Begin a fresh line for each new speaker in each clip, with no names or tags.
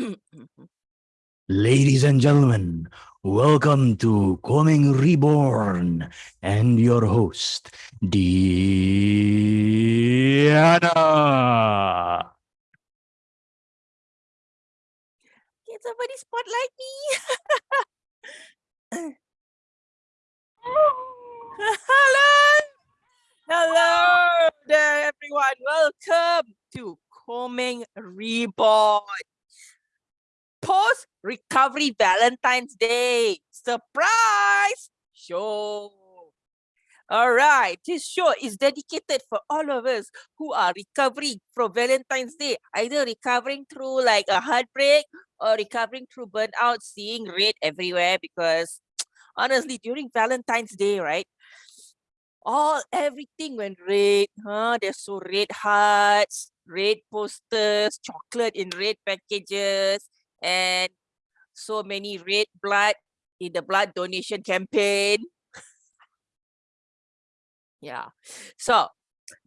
Mm-hmm. Ladies and gentlemen, welcome to Coming Reborn and your host, Diana.
Can somebody spotlight me? Hello. Hello there, everyone. Welcome to Coming Reborn. Post Recovery Valentine's Day surprise show. All right, this show is dedicated for all of us who are recovering from Valentine's Day, either recovering through like a heartbreak or recovering through burnout, seeing red everywhere because honestly, during Valentine's Day, right? All everything went red. Huh? There's so red hearts, red posters, chocolate in red packages, and so many red blood in the blood donation campaign. yeah. So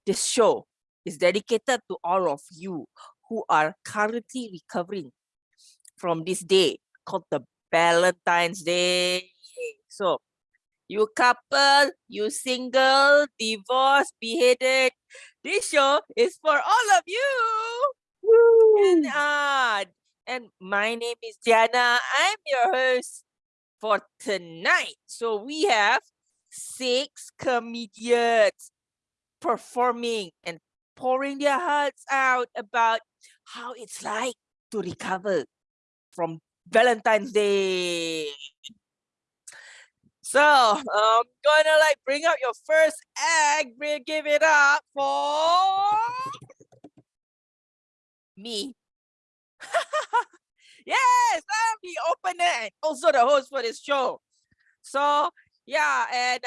this show is dedicated to all of you who are currently recovering from this day called the Valentine's Day. So you couple, you single, divorced, beheaded. This show is for all of you.
Woo!
And uh, and my name is Diana. I'm your host for tonight. So we have six comedians performing and pouring their hearts out about how it's like to recover from Valentine's Day. So I'm gonna like bring out your first act. Give it up for me. yes, I'm the opener and also the host for this show. So yeah, and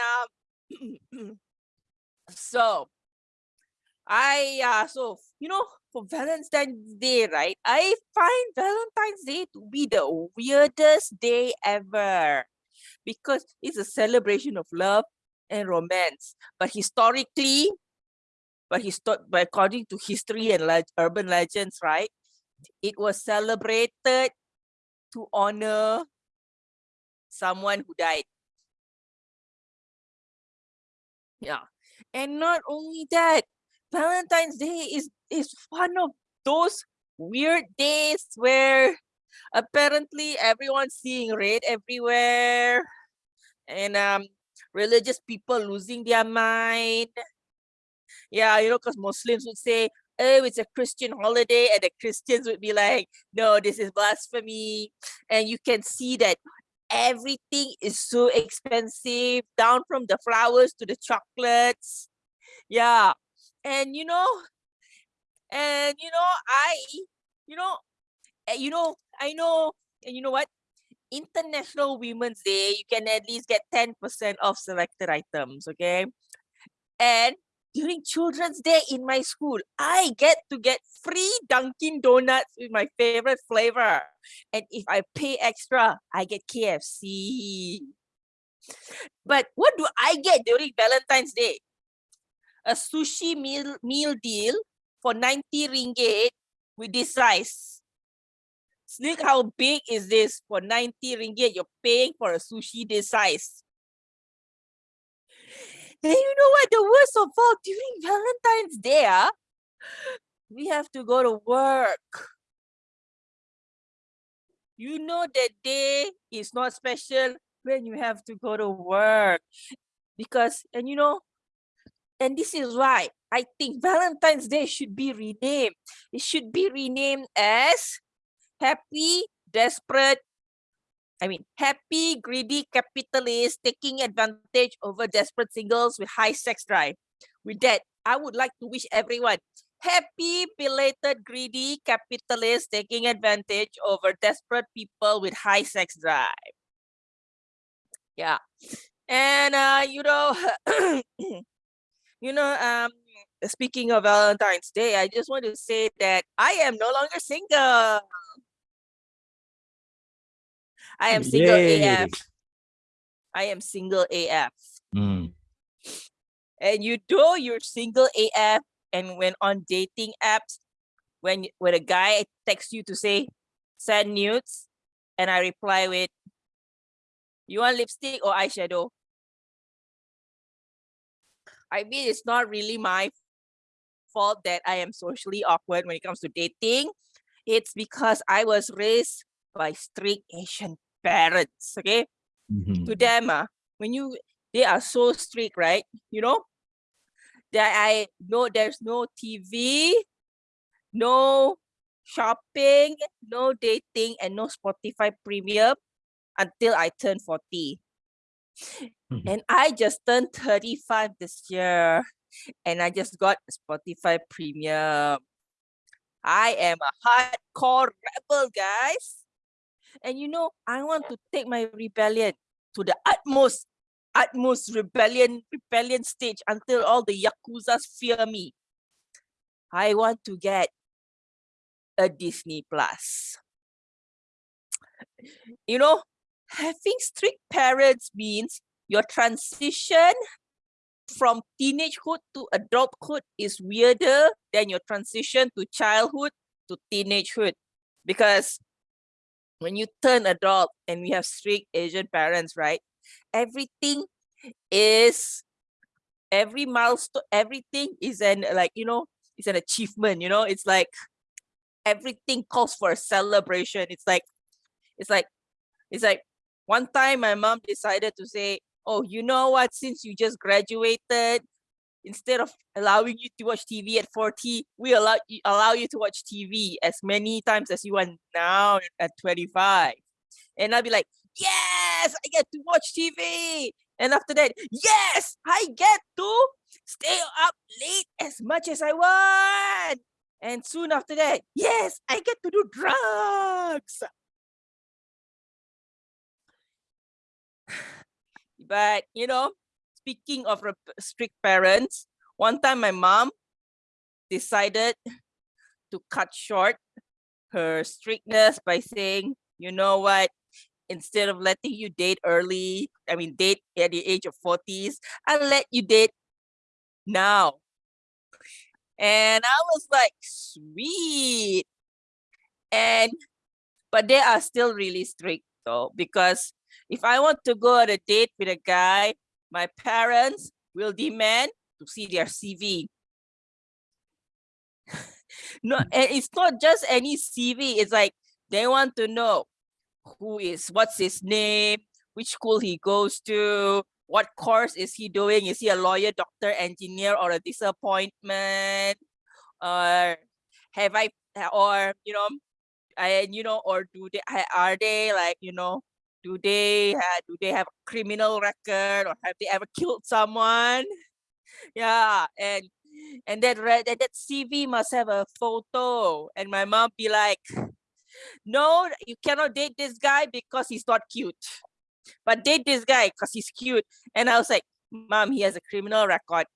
um, so I uh so you know for Valentine's Day, right? I find Valentine's Day to be the weirdest day ever because it's a celebration of love and romance. But historically, but histo- but according to history and urban legends, right? It was celebrated to honor someone who died. Yeah. And not only that, Valentine's Day is, is one of those weird days where apparently everyone's seeing red everywhere and um religious people losing their mind yeah you know because muslims would say oh it's a christian holiday and the christians would be like no this is blasphemy. And you can see that everything is so expensive down from the flowers to the chocolates. Yeah. And you know and you know i you know you know i know and you know what? International women's day you can at least get 10 percent off selected items okay? And during children's day in my school i get to get free dunkin donuts with my favorite flavor and if i pay extra i get kfc but what do i get during valentine's day a sushi meal meal deal for 90 ringgit with this size Look how big is this for 90 ringgit. You're paying for a sushi this size. And you know what? The worst of all, during Valentine's Day, ah, we have to go to work. You know that day is not special when you have to go to work. Because, and you know, and this is why I think Valentine's Day should be renamed. It should be renamed as happy, desperate, I mean, happy, greedy capitalists taking advantage over desperate singles with high sex drive. With that, I would like to wish everyone happy, belated, greedy capitalists taking advantage over desperate people with high sex drive. Yeah. And, uh, you know, you know, um, speaking of Valentine's Day, I just want to say that I am no longer single. I am single
Yay.
AF. I am single AF.
Mm.
And you know you're single AF and when on dating apps, when when a guy texts you to say, send nudes, and I reply with, "You want lipstick or eyeshadow?" I mean, it's not really my fault that I am socially awkward when it comes to dating. It's because I was raised by strict Asian parents. Okay, to
Mhm.
them, ah, when you they are so strict, right? You know, that I know there's no TV, no shopping, no dating, and no Spotify Premium until I turn 40.
Mhm.
And I just turned 35 this year, and I just got Spotify Premium. I am a hardcore rebel, guys. And you know, I want to take my rebellion to the utmost, utmost rebellion, rebellion stage until all the Yakuzas fear me. I want to get a Disney Plus. You know, having strict parents means your transition from teenagehood to adulthood is weirder than your transition to childhood to teenagehood. Because when you turn adult and we have strict Asian parents, right? Everything is every milestone, everything is an like, you know, it's an achievement, you know, it's like everything calls for a celebration. It's like, it's like, it's like one time my mom decided to say, oh, you know what, since you just graduated, instead of allowing you to watch TV at 40, we allow you allow you to watch TV as many times as you want now at 25. And I'll be like, yes, I get to watch TV. And after that, yes, I get to stay up late as much as I want. And soon after that, yes, I get to do drugs. But you know, speaking of strict parents, one time my mom decided to cut short her strictness by saying, you know what, instead of letting you date early, I mean, date at the age of 40s, I'll let you date now. And I was like, sweet. And, but they are still really strict though, because if I want to go on a date with a guy, my parents will demand to see their CV. no, and it's not just any CV. It's like they want to know who is, what's his name, which school he goes to, what course is he doing? Is he a lawyer, doctor, engineer, or a disappointment? Or have I, or you know, I you know, or do they are they like you know, do they have do they have a criminal record or have they ever killed someone? Yeah, and and that re- that, that CV must have a photo. And my mom be like, no, you cannot date this guy because he's not cute. But date this guy because he's cute. And I was like, Mom, he has a criminal record.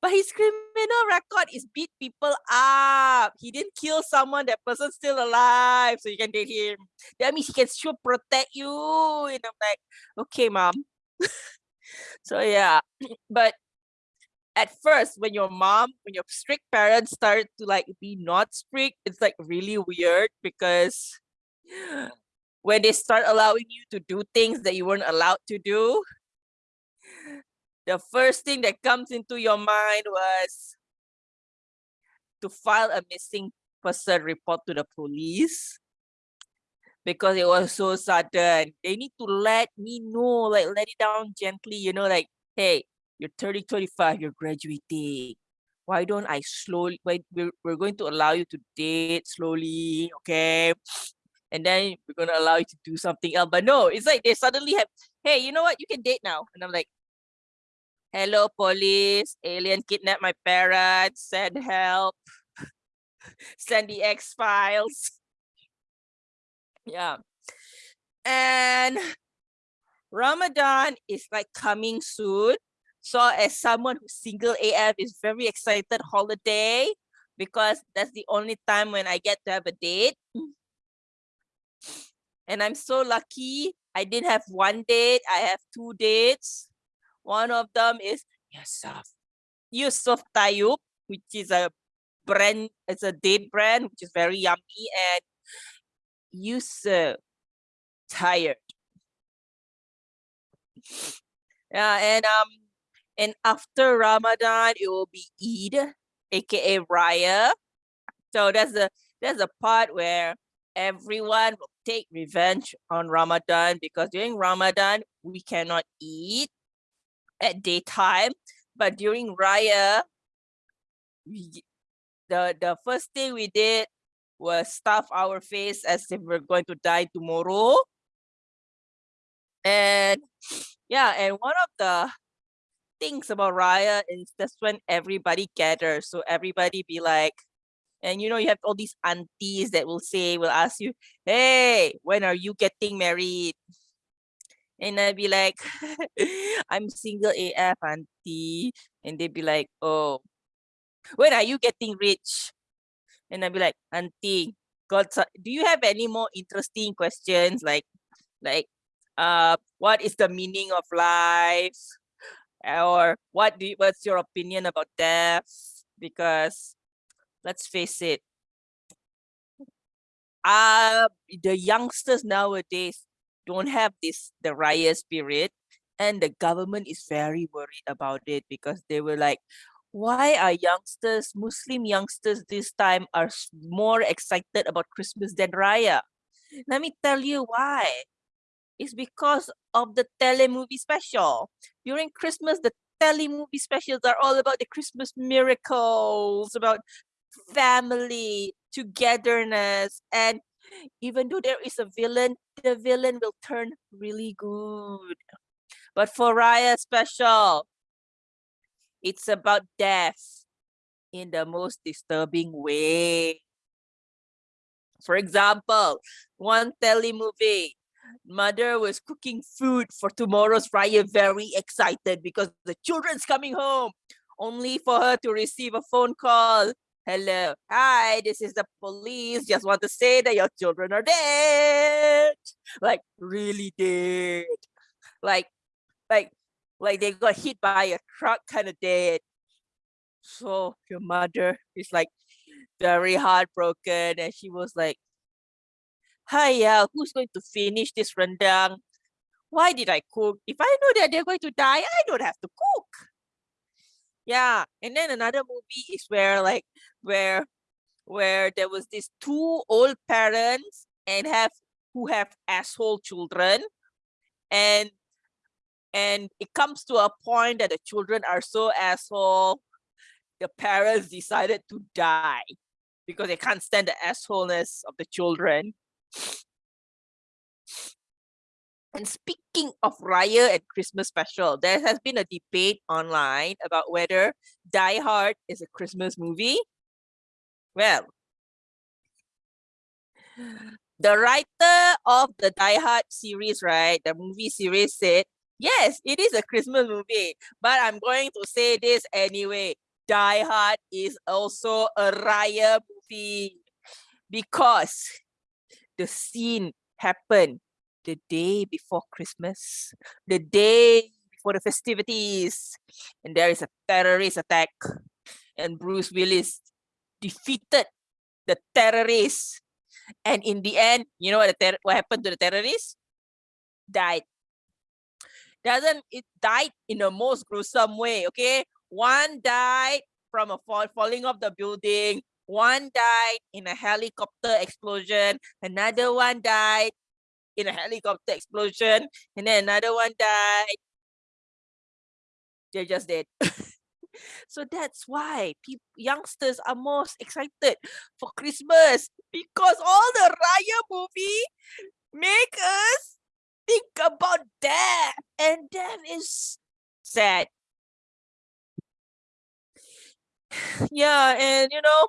But his criminal record is beat people up. He didn't kill someone, that person's still alive, so you can date him. That means he can still protect you. And I'm like, okay, mom. so yeah, but at first, when your mom, when your strict parents start to like be not strict, it's like really weird because when they start allowing you to do things that you weren't allowed to do, the first thing that comes into your mind was to file a missing person report to the police because it was so sudden. They need to let me know, like let it down gently, you know, like, hey, you're 30, 25, you're graduating. Why don't I slowly, we're, we're going to allow you to date slowly, okay? And then we're going to allow you to do something else. But no, it's like they suddenly have, hey, you know what? You can date now. And I'm like, hello, police, alien kidnapped my parents, send help, send the X Files. Yeah. And Ramadan is like coming soon. So as someone who's single AF is very excited holiday because that's the only time when I get to have a date. And I'm so lucky. I didn't have one date. I have two dates. One of them is Yusuf. Yusuf Taiyoob, which is a brand, it's a date brand, which is very yummy. And so tired. Yeah, and um, and after Ramadan, it will be Eid, aka Raya. So that's the that's the part where everyone will take revenge on Ramadan because during Ramadan we cannot eat at daytime, but during Raya, we the the first thing we did was stuff our face as if we're going to die tomorrow. And yeah, and one of the things about Raya is that's when everybody gathers. So everybody be like, and you know, you have all these aunties that will say, will ask you, hey, when are you getting married? And I'd be like, I'm single AF auntie. And they'd be like, oh, when are you getting rich? And I'd be like, auntie, God, do you have any more interesting questions? Like, like, uh, what is the meaning of life? Or what do you, what's your opinion about death? Because let's face it, uh, the youngsters nowadays don't have this the Raya spirit and the government is very worried about it because they were like why are youngsters muslim youngsters this time are more excited about christmas than raya let me tell you why. It's because of the telemovie special. During christmas the telemovie specials are all about the christmas miracles about family togetherness and even though there is a villain the villain will turn really good. But for raya special. It's about death in the most disturbing way. For example one telemovie mother was cooking food for tomorrow's Raya very excited because the children's coming home. Only for her to receive a phone call hello, hi, this is the police. Just want to say that your children are dead. Like really dead. Like, like, like they got hit by a truck kind of dead. So your mother is like very heartbroken and she was like, Hiya, who's going to finish this rendang? Why did I cook? If I know that they're going to die, I don't have to cook. Yeah, and then another movie is where like where where there was these two old parents and have who have asshole children and and it comes to a point that the children are so asshole the parents decided to die because they can't stand the assholeness of the children and speaking of Raya and Christmas special, there has been a debate online about whether Die Hard is a Christmas movie. Well, the writer of the Die Hard series, right, the movie series said, yes, it is a Christmas movie, but I'm going to say this anyway. Die Hard is also a Raya movie because the scene happened the day before Christmas, the day before the festivities, and there is a terrorist attack, and Bruce Willis defeated the terrorists. And in the end, you know what, what happened to the terrorists? Died. Doesn't it died in the most gruesome way? Okay, one died from a fall falling off the building. One died in a helicopter explosion. Another one died in a helicopter explosion and then another one died they're just dead so that's why youngsters are most excited for christmas because all the raya movie make us think about death and death is sad yeah and you know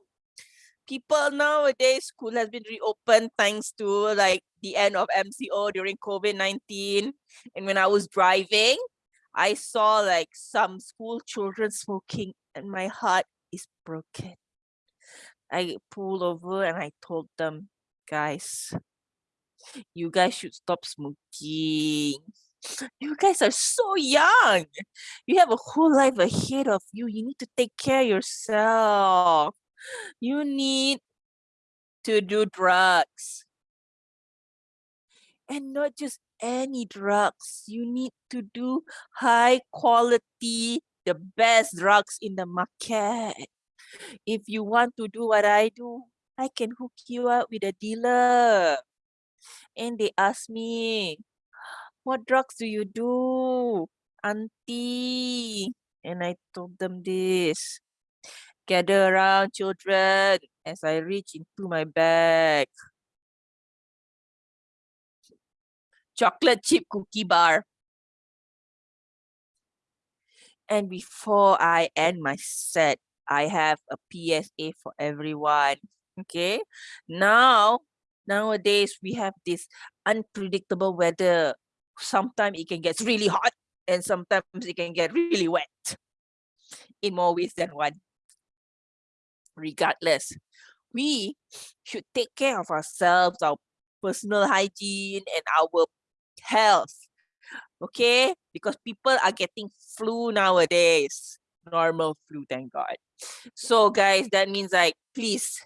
people nowadays school has been reopened thanks to like the end of MCO during COVID-19. And when I was driving, I saw like some school children smoking and my heart is broken. I pulled over and I told them, guys, you guys should stop smoking. You guys are so young. You have a whole life ahead of you. You need to take care of yourself. You need to do drugs and not just any drugs. You need to do high quality, the best drugs in the market. If you want to do what I do, I can hook you up with a dealer. And they asked me, what drugs do you do, auntie? And I told them this. Gather around, children, as I reach into my bag. Chocolate chip cookie bar. And before I end my set, I have a PSA for everyone. Okay. Now, nowadays we have this unpredictable weather. Sometimes it can get really hot and sometimes it can get really wet in more ways than one. Regardless, we should take care of ourselves, our personal hygiene and our health. Okay, because people are getting flu nowadays. Normal flu, thank God. So guys, that means like, please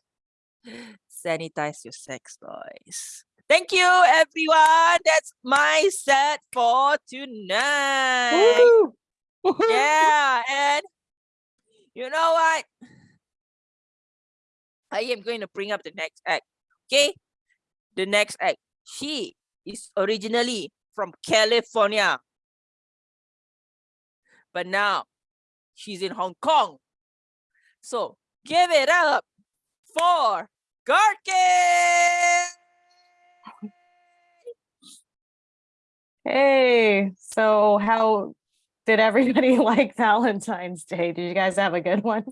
sanitize your sex toys. Thank you, everyone. That's my set for tonight.
Woohoo! Woohoo!
Yeah, and you know what? I am going to bring up the next act. Okay, the next act. She is originally from California, but now she's in Hong Kong. So give it up for Garkin!
Hey, so how did everybody like Valentine's Day? Did you guys have a good one?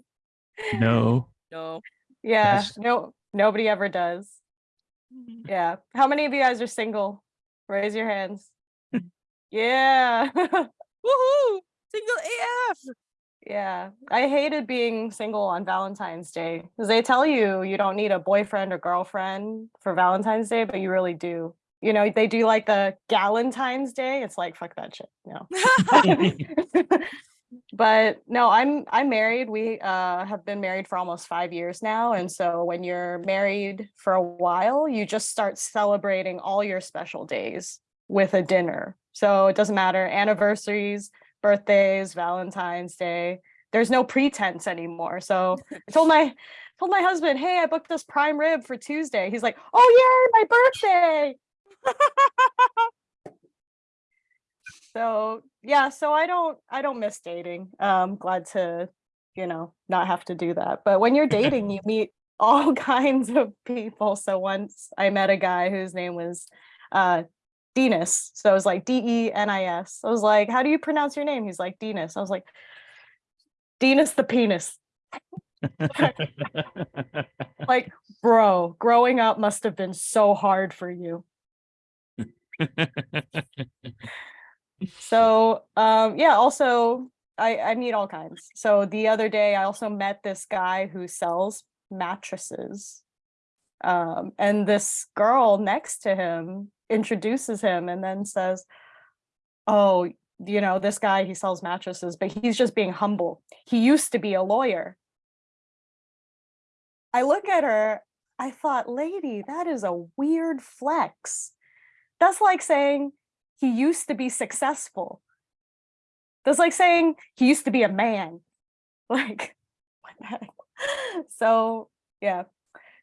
No.
No.
Yeah,
Yes.
no, nobody ever does. Mm-hmm. Yeah. How many of you guys are single? Raise your hands. Yeah.
Woohoo! Single AF!
Yeah. I hated being single on Valentine's Day because they tell you you don't need a boyfriend or girlfriend for Valentine's Day, but you really do. You know, they do like the Galentine's Day. It's like, fuck that shit. No. but no i'm i'm married. We uh have been married for almost five years now. And so when you're married for a while you just start celebrating all your special days with a dinner. So it doesn't matter anniversaries birthdays valentine's day there's no pretense anymore. So i told my told my husband hey i booked this prime rib for tuesday. He's like oh yeah my birthday so yeah so i don't i don't miss dating um glad to you know not have to do that but when you're dating you meet all kinds of people so once i met a guy whose name was uh Dinas. So it was like D-E-N-I-S. I was like, how do you pronounce your name? He's like Dinas. I was like, Dinas the penis. Like, bro, growing up must have been so hard for you. So um yeah, also I I meet all kinds. So the other day I also met this guy who sells mattresses. Um and this girl next to him introduces him and then says, "Oh, you know, this guy he sells mattresses, but he's just being humble. He used to be a lawyer." I look at her, I thought, "Lady, that is a weird flex." That's like saying he used to be successful. That's like saying he used to be a man. Like, what the heck? So, yeah.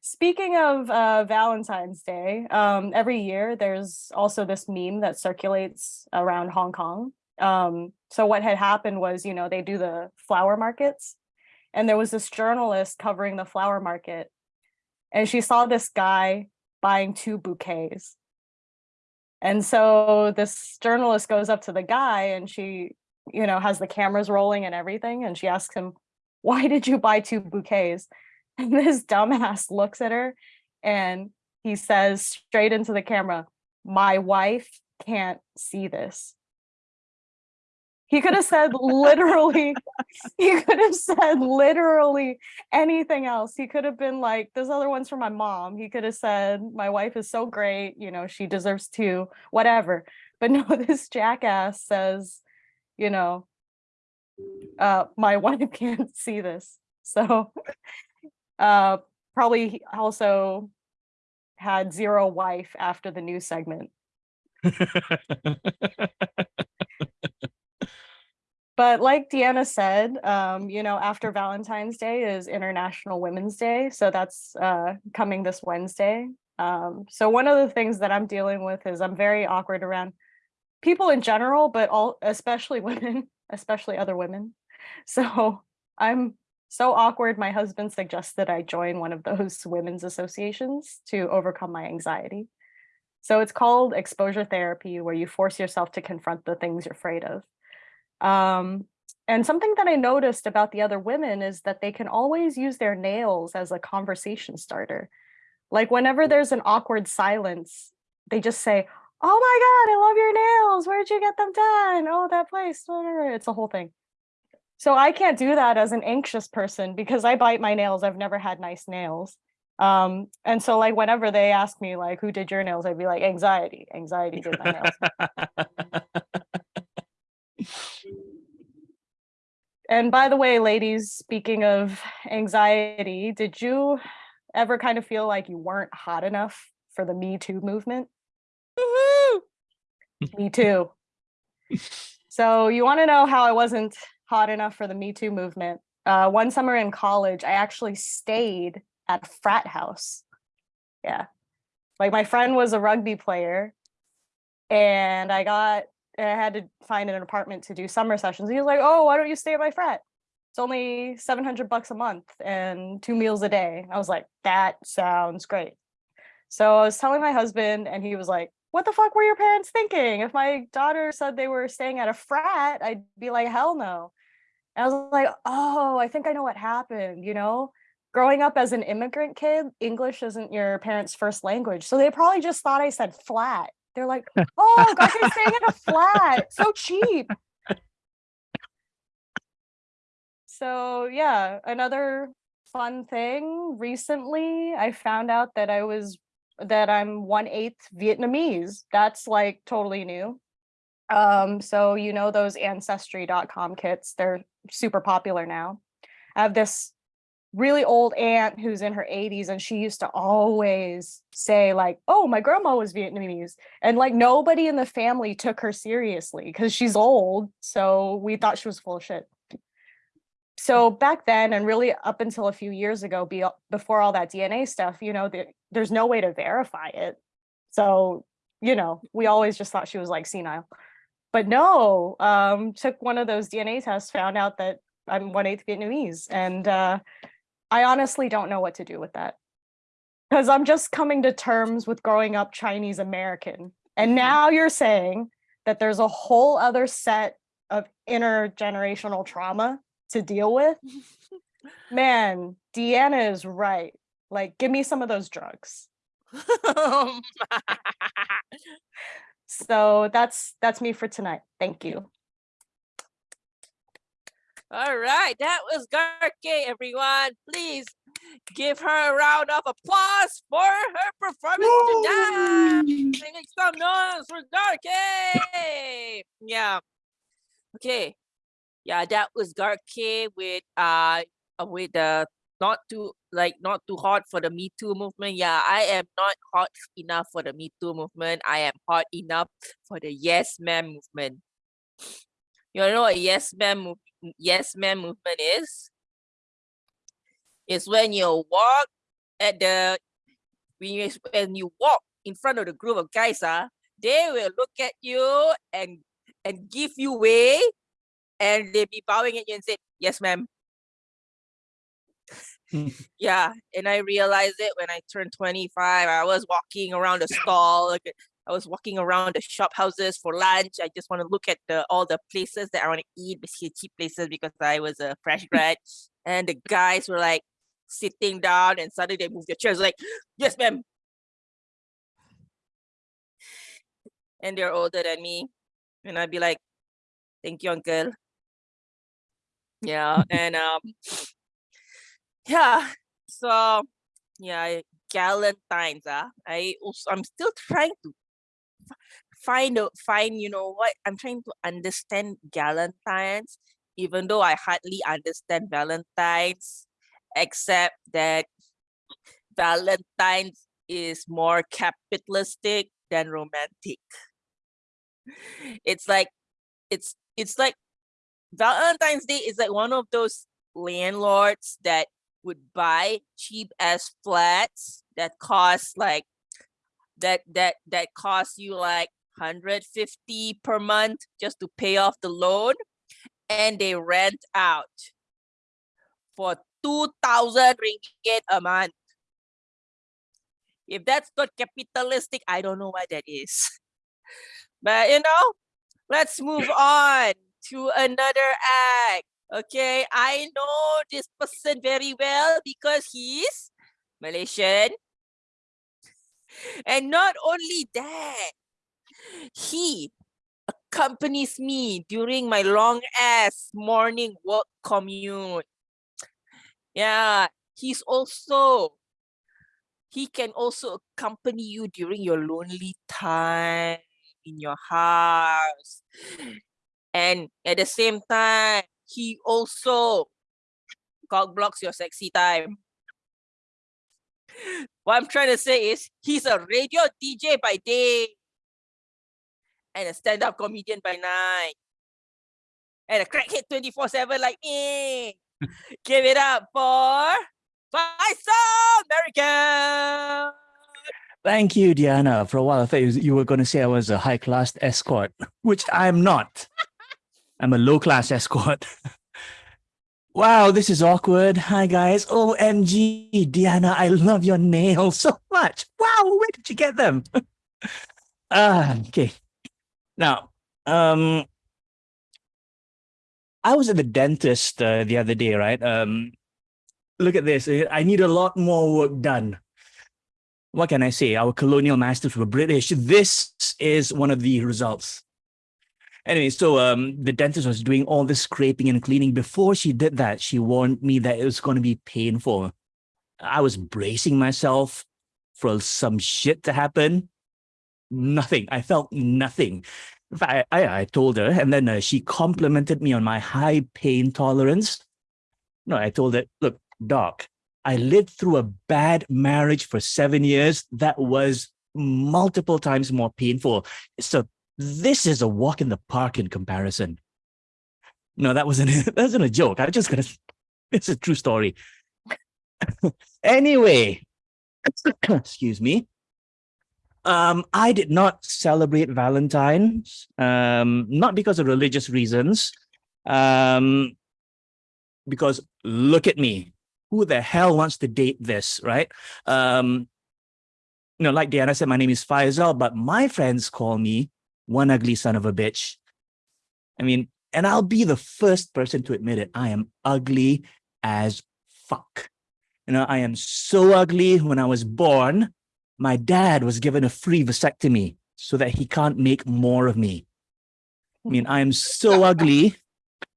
Speaking of uh, Valentine's Day, um, every year there's also this meme that circulates around Hong Kong. Um, so what had happened was, you know, they do the flower markets and there was this journalist covering the flower market and she saw this guy buying two bouquets and so this journalist goes up to the guy and she, you know, has the cameras rolling and everything. And she asks him, why did you buy two bouquets? And this dumbass looks at her and he says straight into the camera, my wife can't see this. He could have said literally, he could have said literally anything else. He could have been like, this other one's for my mom. He could have said, my wife is so great, you know, she deserves to, whatever. But no, this jackass says, you know, uh, my wife can't see this. So uh, probably also had zero wife after the news segment But like Deanna said, um, you know, after Valentine's Day is International Women's Day. So that's uh, coming this Wednesday. Um, so one of the things that I'm dealing with is I'm very awkward around people in general, but all especially women, especially other women. So I'm so awkward. My husband suggested I join one of those women's associations to overcome my anxiety. So it's called exposure therapy, where you force yourself to confront the things you're afraid of. Um, and something that I noticed about the other women is that they can always use their nails as a conversation starter. Like whenever there's an awkward silence, they just say, oh my God, I love your nails. Where'd you get them done? Oh, that place. whatever." It's a whole thing. So I can't do that as an anxious person because I bite my nails. I've never had nice nails. Um, and so like whenever they ask me like, who did your nails? I'd be like, anxiety, anxiety did my nails. And by the way, ladies, speaking of anxiety, did you ever kind of feel like you weren't hot enough for the Me Too movement? Me too. So you want to know how I wasn't hot enough for the Me Too movement? Uh, one summer in college, I actually stayed at a frat house. Yeah. Like my friend was a rugby player and I got I had to find an apartment to do summer sessions. He was like, "Oh, why don't you stay at my frat? It's only 700 bucks a month and two meals a day." I was like, "That sounds great." So I was telling my husband and he was like, "What the fuck were your parents thinking? If my daughter said they were staying at a frat, I'd be like, "Hell no." And I was like, "Oh, I think I know what happened, you know?" Growing up as an immigrant kid, English isn't your parents' first language. So they probably just thought I said flat they're like, oh, gosh, I'm staying in a flat. So cheap. So yeah, another fun thing recently, I found out that I was that I'm one eighth Vietnamese. That's like totally new. Um, so you know those ancestry.com kits, they're super popular now. I have this really old aunt who's in her 80s and she used to always say like oh my grandma was vietnamese and like nobody in the family took her seriously because she's old so we thought she was full of shit. So back then and really up until a few years ago be, before all that dna stuff you know the, there's no way to verify it. So you know we always just thought she was like senile. But no um took one of those dna tests found out that i'm one eighth vietnamese and uh I honestly don't know what to do with that. Because I'm just coming to terms with growing up Chinese American. And mm-hmm. now you're saying that there's a whole other set of intergenerational trauma to deal with. Man, Deanna is right. Like, give me some of those drugs. Oh so that's that's me for tonight. Thank you.
All right, that was Garke, everyone. Please give her a round of applause for her performance tonight. Make some noise for Garke. Yeah. Okay. Yeah, that was Garke with uh with the not too like not too hot for the Me Too movement. Yeah, I am not hot enough for the Me Too movement. I am hot enough for the Yes Ma'am movement. You know what Yes Ma'am movement yes man movement is. Is when you walk at the when you when you walk in front of the group of guys uh, they will look at you and and give you way and they be bowing at you and say yes ma'am. Yeah and i realized it when i turned 25 i was walking around the stall like I was walking around the shop houses for lunch. I just want to look at the all the places that I want to eat, basically cheap places because I was a fresh grad. and the guys were like sitting down and suddenly they moved their chairs like, yes, ma'am. And they're older than me. And I'd be like, thank you, uncle. Yeah. and um yeah. So yeah, Galentine's. Uh, I also I'm still trying to find out find you know what i'm trying to understand galentine's even though i hardly understand valentine's except that valentine's is more capitalistic than romantic. It's like it's it's like Valentine's Day is like one of those landlords that would buy cheap as flats that cost like that that that cost you like 150 per month just to pay off the loan and they rent out for 2000 ringgit a month. If that's not capitalistic i don't know what that is. But you know let's move on to another act okay? I know this person very well because he's malaysian. And not only that he accompanies me during my long ass morning work commute. Yeah, he's also he can also accompany you during your lonely time in your house. And at the same time, he also cock blocks your sexy time. What I'm trying to say is he's a radio DJ by day and a stand-up comedian by night. And a crackhead 24-7 like me. Give it up for Faisal American.
Thank you, Diana. For a while, I thought you, you were going to say I was a high class escort, which I'm not. I'm a low class escort. wow, this is awkward. Hi, guys. OMG, Diana, I love your nails so much. Wow, where did you get them? Ah, okay. Now, um, I was at the dentist uh, the other day, right? Um, look at this. I need a lot more work done. What can I say? Our colonial masters were British. This is one of the results. Anyway, so um, the dentist was doing all this scraping and cleaning. Before she did that, she warned me that it was going to be painful. I was bracing myself for some shit to happen. Nothing. I felt nothing. I, I, I told her, and then uh, she complimented me on my high pain tolerance. No, I told her, look, doc, I lived through a bad marriage for seven years that was multiple times more painful. So this is a walk in the park in comparison. No, that wasn't that wasn't a joke. I just gonna. It's a true story. anyway, excuse me. Um, I did not celebrate Valentine's, um, not because of religious reasons, um, because look at me. Who the hell wants to date this, right? Um, you know, like Diana said, my name is Faisal, but my friends call me one ugly son of a bitch. I mean, and I'll be the first person to admit it. I am ugly as fuck. You know, I am so ugly when I was born my dad was given a free vasectomy so that he can't make more of me. I mean, I am so ugly.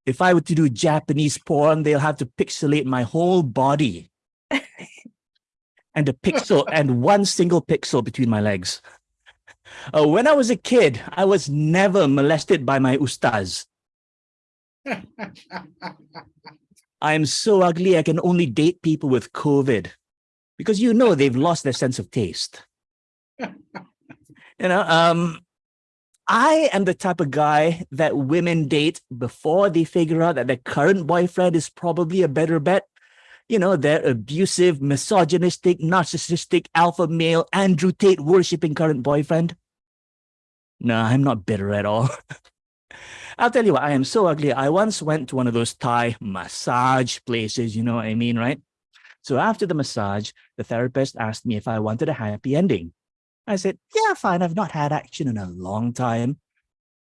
If I were to do Japanese porn, they'll have to pixelate my whole body. and a pixel and one single pixel between my legs. Uh, when I was a kid, I was never molested by my ustaz. I am so ugly, I can only date people with COVID because you know they've lost their sense of taste. you know, um, I am the type of guy that women date before they figure out that their current boyfriend is probably a better bet. You know, their abusive, misogynistic, narcissistic, alpha male, Andrew Tate worshipping current boyfriend. No, I'm not bitter at all. I'll tell you what, I am so ugly. I once went to one of those Thai massage places, you know what I mean, right? So after the massage, the therapist asked me if I wanted a happy ending. I said, yeah, fine. I've not had action in a long time.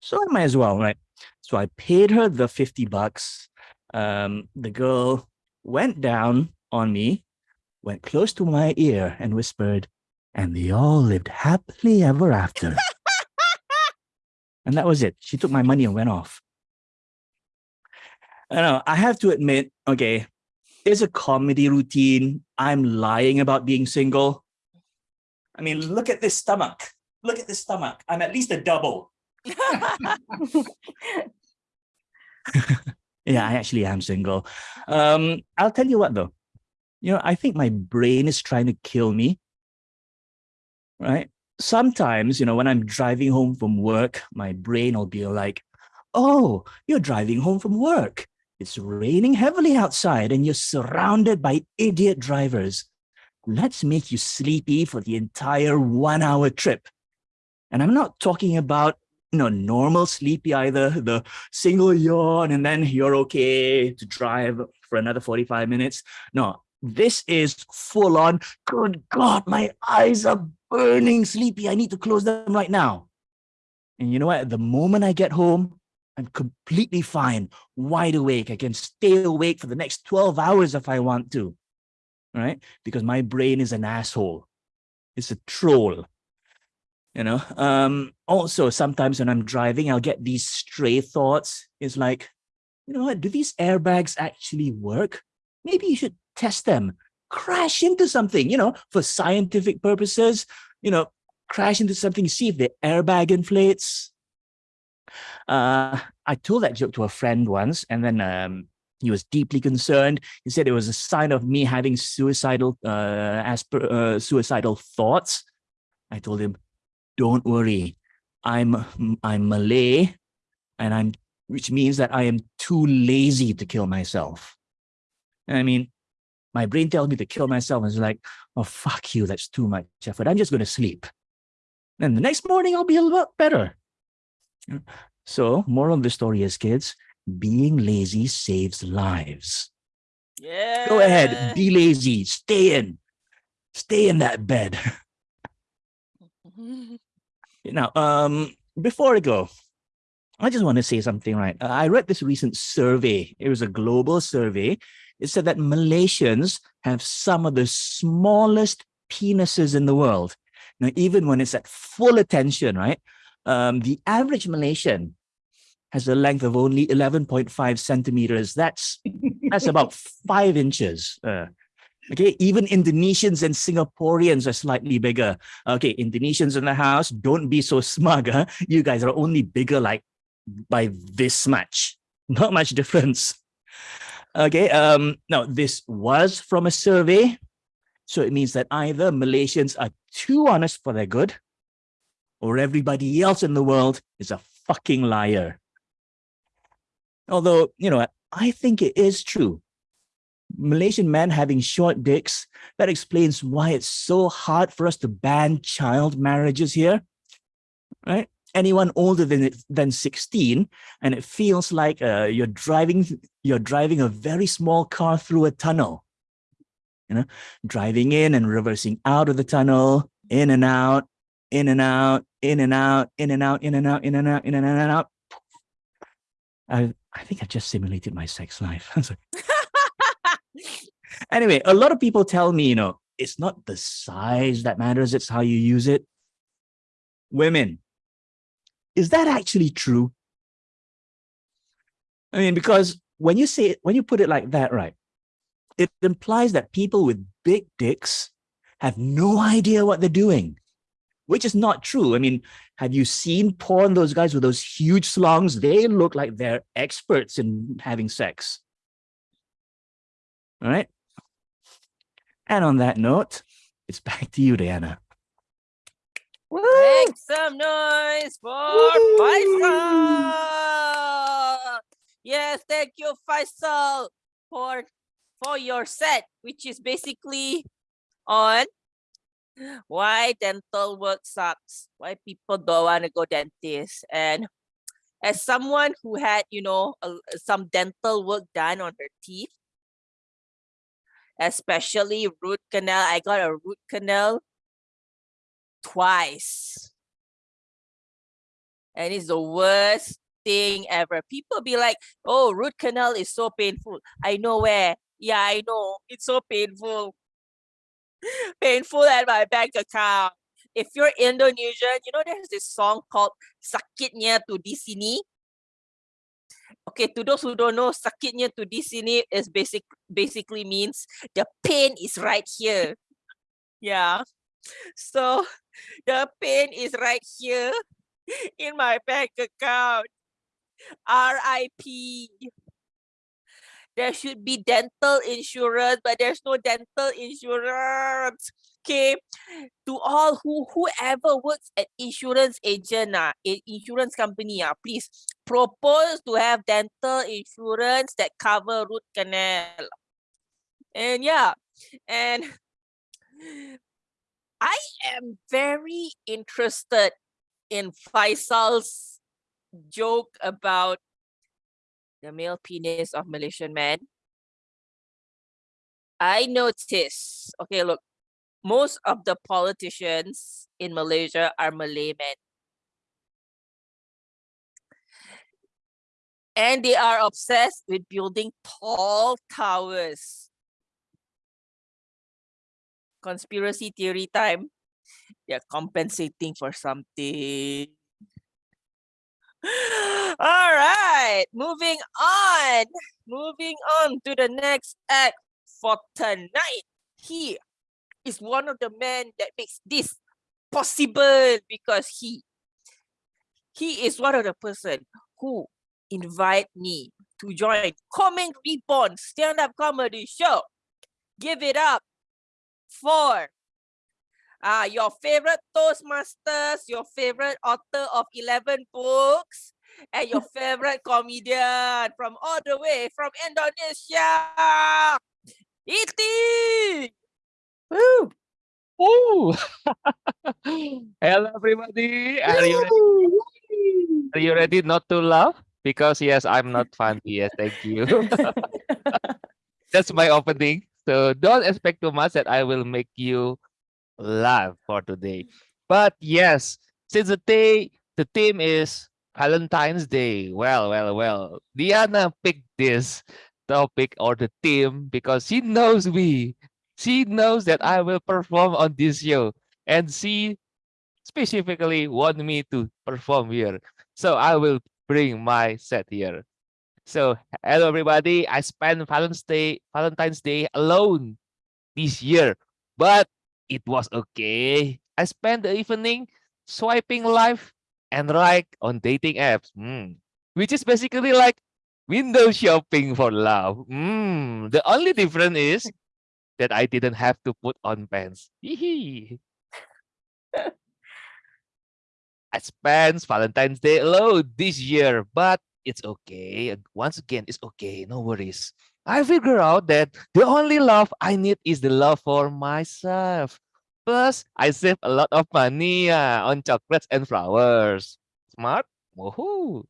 So I might as well, right? So I paid her the 50 bucks. Um, the girl went down on me, went close to my ear and whispered, and they all lived happily ever after. and that was it. She took my money and went off. I know, I have to admit, okay, is a comedy routine. I'm lying about being single. I mean, look at this stomach. Look at this stomach. I'm at least a double. yeah, I actually am single. Um, I'll tell you what though. You know, I think my brain is trying to kill me. Right? sometimes, you know, when I'm driving home from work, my brain will be like, oh, you're driving home from work. It's raining heavily outside and you're surrounded by idiot drivers. Let's make you sleepy for the entire one hour trip. And I'm not talking about you know, normal sleepy either, the single yawn and then you're okay to drive for another 45 minutes. No, this is full on, good God, my eyes are burning sleepy. I need to close them right now. And you know what? The moment I get home, I'm completely fine, wide awake. I can stay awake for the next 12 hours if I want to, right? Because my brain is an asshole. It's a troll you know um also sometimes when i'm driving i'll get these stray thoughts it's like you know what do these airbags actually work maybe you should test them crash into something you know for scientific purposes you know crash into something see if the airbag inflates uh i told that joke to a friend once and then um he was deeply concerned he said it was a sign of me having suicidal uh as per, uh, suicidal thoughts i told him don't worry. I'm I'm Malay and I'm which means that I am too lazy to kill myself. I mean, my brain tells me to kill myself and it's like, oh fuck you, that's too much effort. I'm just gonna sleep. And the next morning I'll be a lot better. So moral of the story is kids, being lazy saves lives.
Yeah.
Go ahead, be lazy, stay in, stay in that bed. Now, um, before I go, I just want to say something, right? Uh, I read this recent survey. It was a global survey. It said that Malaysians have some of the smallest penises in the world. Now, even when it's at full attention, right? Um, the average Malaysian has a length of only 11.5 centimeters. That's that's about five inches. Uh, Okay, even Indonesians and Singaporeans are slightly bigger. Okay, Indonesians in the house, don't be so smug. Huh? You guys are only bigger like by this much. Not much difference. Okay, um, now this was from a survey. So it means that either Malaysians are too honest for their good, or everybody else in the world is a fucking liar. Although, you know, I think it is true Malaysian men having short dicks, that explains why it's so hard for us to ban child marriages here, right? Anyone older than than 16, and it feels like uh, you're driving you're driving a very small car through a tunnel. You know, driving in and reversing out of the tunnel, in and out, in and out, in and out, in and out, in and out, in and out, in and out, in and out. I I think I just simulated my sex life. anyway, a lot of people tell me, you know, it's not the size that matters, it's how you use it. Women, is that actually true? I mean, because when you say it, when you put it like that, right, it implies that people with big dicks have no idea what they're doing, which is not true. I mean, have you seen porn, those guys with those huge slongs? They look like they're experts in having sex. All right. And on that note, it's back to you, Diana.
Make some noise for Faisal. Yes, thank you, Faisal, for for your set, which is basically on why dental work sucks, why people don't want to go dentist. And as someone who had, you know, a, some dental work done on her teeth, especially root canal. I got a root canal twice. And it's the worst thing ever. People be like, oh, root canal is so painful. I know where. Yeah, I know. It's so painful. Painful at my bank account. If you're Indonesian, you know there's this song called Sakitnya tuh di sini okay, to those who don't know, sakitnya tuh di sini is basic basically means the pain is right here. Yeah. So the pain is right here in my bank account. RIP. There should be dental insurance, but there's no dental insurance. Okay, to all who whoever works at insurance agent ah, insurance company ah, please propose to have dental insurance that cover root canal. And yeah, and I am very interested in Faisal's joke about the male penis of Malaysian men. I notice, okay, look, most of the politicians in Malaysia are Malay men. And they are obsessed with building tall towers. Conspiracy theory time. They're compensating for something. All right, moving on. Moving on to the next act for tonight. He is one of the men that makes this possible because he he is one of the person who invite me to join Comment Reborn stand-up comedy show. Give it up for uh, your favorite Toastmasters, your favorite author of 11 books, and your favorite comedian from all the way from Indonesia. Iti!
Woo!
Ooh. Hello, everybody. Are you ready? Are you ready not to laugh? Because yes, I'm not funny. Yes, thank you. That's my opening. So don't expect too much that I will make you laugh for today. But yes, since the day the theme is Valentine's Day. Well, well, well. Diana picked this topic or the theme because she knows me. She knows that I will perform on this show. And she specifically want me to perform here. So I will bring my set here. So hello everybody. I spent Valentine's Day, Valentine's Day alone this year, but it was okay. I spent the evening swiping left and right on dating apps, mm, which is basically like window shopping for love. Mm, the only difference is that I didn't have to put on pants. I spent Valentine's Day alone this year, but it's okay. Once again, it's okay. No worries. I figure out that the only love I need is the love for myself. Plus, I save a lot of money ah, on chocolates and flowers. Smart? Woohoo!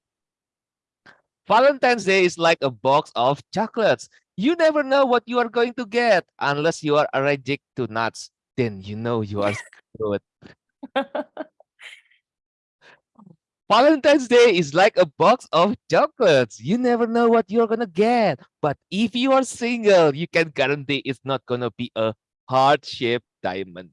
Valentine's Day is like a box of chocolates. You never know what you are going to get unless you are allergic to nuts. Then you know you are screwed. Valentine's Day is like a box of chocolates. You never know what you're gonna get. But if you are single, you can guarantee it's not gonna be a heart-shaped diamond.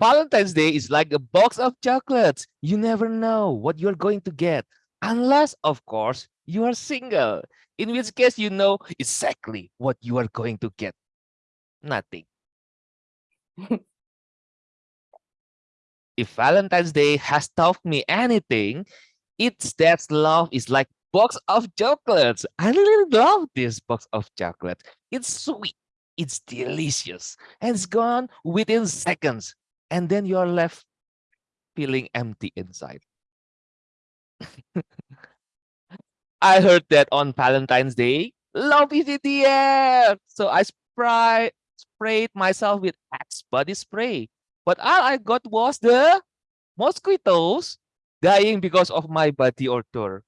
Valentine's Day is like a box of chocolates. You never know what you're going to get. Unless, of course, you are single. In which case, you know exactly what you are going to get. Nothing. if Valentine's Day has taught me anything, it's that love is like box of chocolates. I really love this box of chocolates. It's sweet, it's delicious, and it's gone within seconds. And then you're left feeling empty inside. I heard that on Valentine's Day, love is in the air. So I spray, sprayed myself with Axe body spray. But all I got was the mosquitoes dying because of my body odor.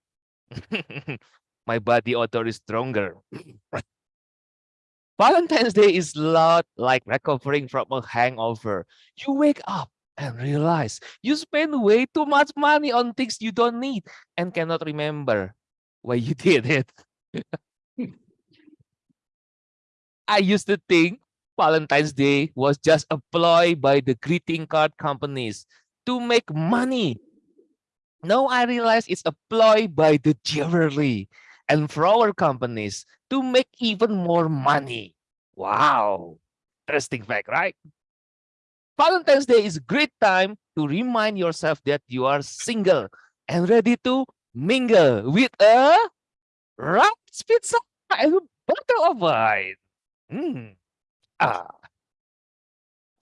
my body odor is stronger. Valentine's Day is a lot like recovering from a hangover. You wake up and realize you spend way too much money on things you don't need and cannot remember why you did it. I used to think Valentine's Day was just a ploy by the greeting card companies to make money. Now I realize it's a ploy by the jewelry and flower companies to make even more money. Wow. Interesting fact, right? Valentine's Day is a great time to remind yourself that you are single and ready to mingle with a rice pizza and a bottle of wine. Mm. Ah,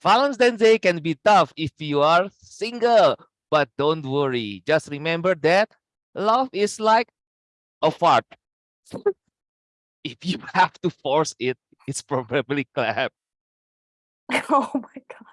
Valentine's Day can be tough if you are single, but don't worry. Just remember that love is like a fart. if you have to force it, it's probably clap.
Oh my god.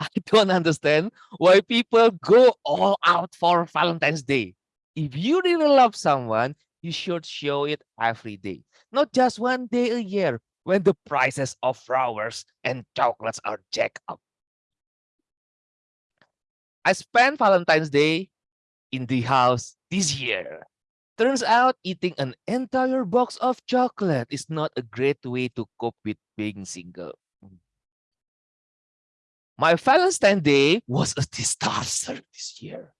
I don't understand why people go all out for Valentine's Day. If you really love someone, you should show it every day, not just one day a year when the prices of flowers and chocolates are jacked up. I spent Valentine's Day in the house this year. Turns out eating an entire box of chocolate is not a great way to cope with being single. My Valentine's Day was a disaster this year.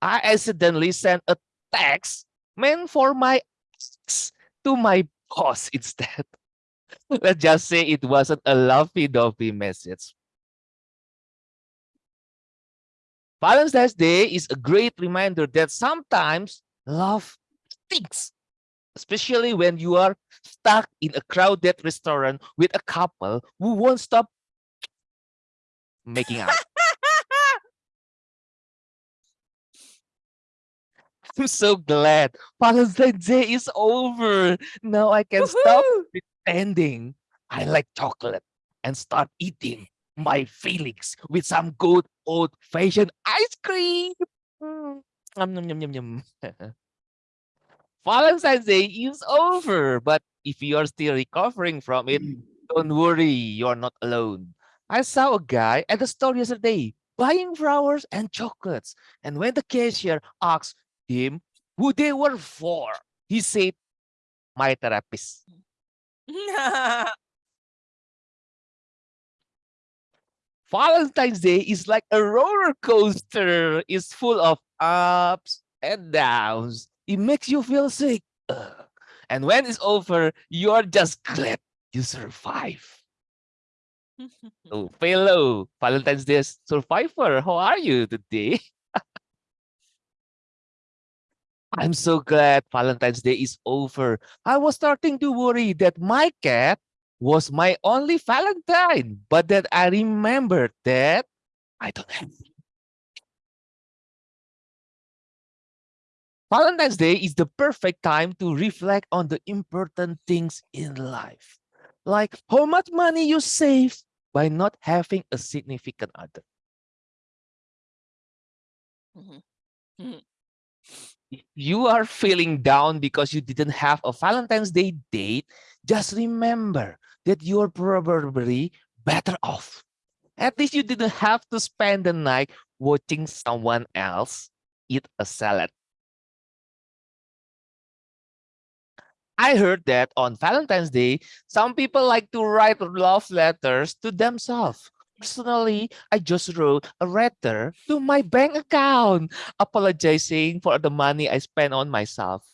I accidentally sent a text meant for my ex to my boss instead. Let's just say it wasn't a lovey-dovey message. Valentine's Day is a great reminder that sometimes love stinks, especially when you are stuck in a crowded restaurant with a couple who won't stop making out. I'm so glad Valentine's Day is over. Now I can stop pretending I like chocolate and start eating my feelings with some good old fashioned ice cream. Mm, nom, nom, nom, nom. Valentine's Day is over, but if you are still recovering from it, don't worry, you're not alone. I saw a guy at the store yesterday buying flowers and chocolates. And when the cashier asked him who they were for, he said, My therapist. Valentine's Day is like a roller coaster. It's full of ups and downs. It makes you feel sick. Ugh. And when it's over, you're just glad you survive. So, oh, fellow Valentine's Day survivor, how are you today? I'm so glad Valentine's Day is over. I was starting to worry that my cat was my only Valentine, but then I remembered that I don't have. Valentine's Day is the perfect time to reflect on the important things in life, like how much money you save by not having a significant other.
Mhm. Mhm.
If you are feeling down because you didn't have a Valentine's Day date, just remember that you're probably better off. At least you didn't have to spend the night watching someone else eat a salad. I heard that on Valentine's Day, some people like to write love letters to themselves. Personally, I just wrote a letter to my bank account, apologizing for the money I spent on myself.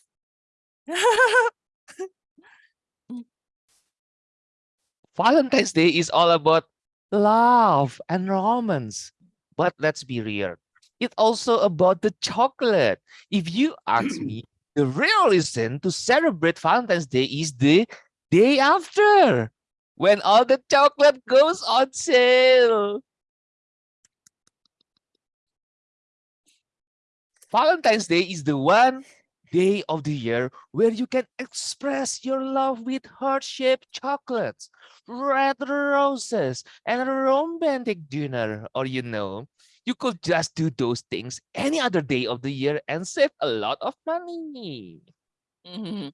Valentine's Day is all about love and romance. But let's be real. It's also about the chocolate. If you ask me, the real reason to celebrate Valentine's Day is the day after, when all the chocolate goes on sale. Valentine's Day is the one day of the year where you can express your love with heart-shaped chocolates, red roses, and a romantic dinner. Or you know, you could just do those things any other day of the year and save a lot of money.
Mhm.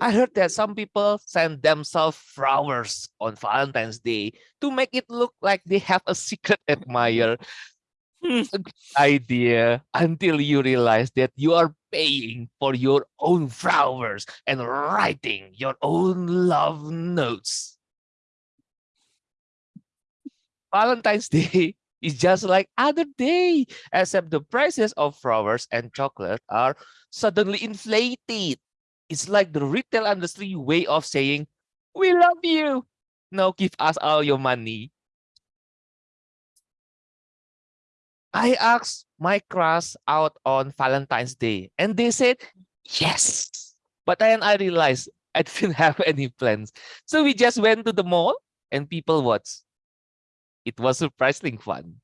I heard that some people send themselves flowers on Valentine's Day to make it look like they have a secret admirer. A good idea until you realize that you are paying for your own flowers and writing your own love notes. Valentine's Day is just like other day, except the prices of flowers and chocolate are suddenly inflated. It's like the retail industry way of saying, we love you. Now give us all your money. I asked my crush out on Valentine's Day and they said yes. But then I realized I didn't have any plans. So we just went to the mall and people watched. It was surprisingly fun.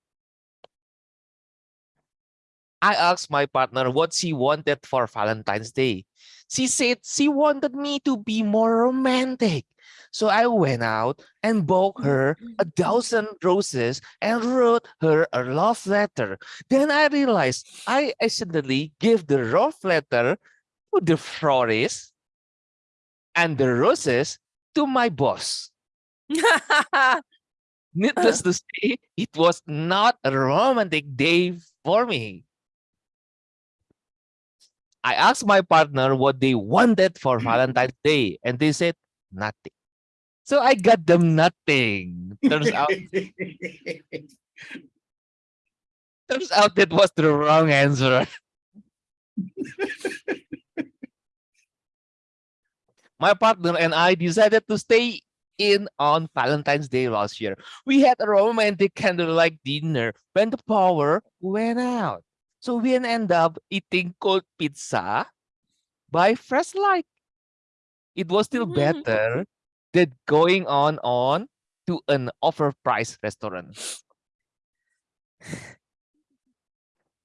I asked my partner what she wanted for Valentine's Day. She said she wanted me to be more romantic. So I went out and bought her a mm-hmm. dozen roses and wrote her a love letter. Then I realized I accidentally gave the love letter to the florist and the roses to my boss. Needless to say, it was not a romantic day for me. I asked my partner what they wanted for mm. Valentine's Day, and they said nothing. So I got them nothing. Turns out, turns out that was the wrong answer. my partner and I decided to stay in on Valentine's Day last year. We had a romantic candlelight dinner when the power went out. So we end up eating cold pizza by fresh light. It was still
Mhm.
better than going on on to an overpriced restaurant.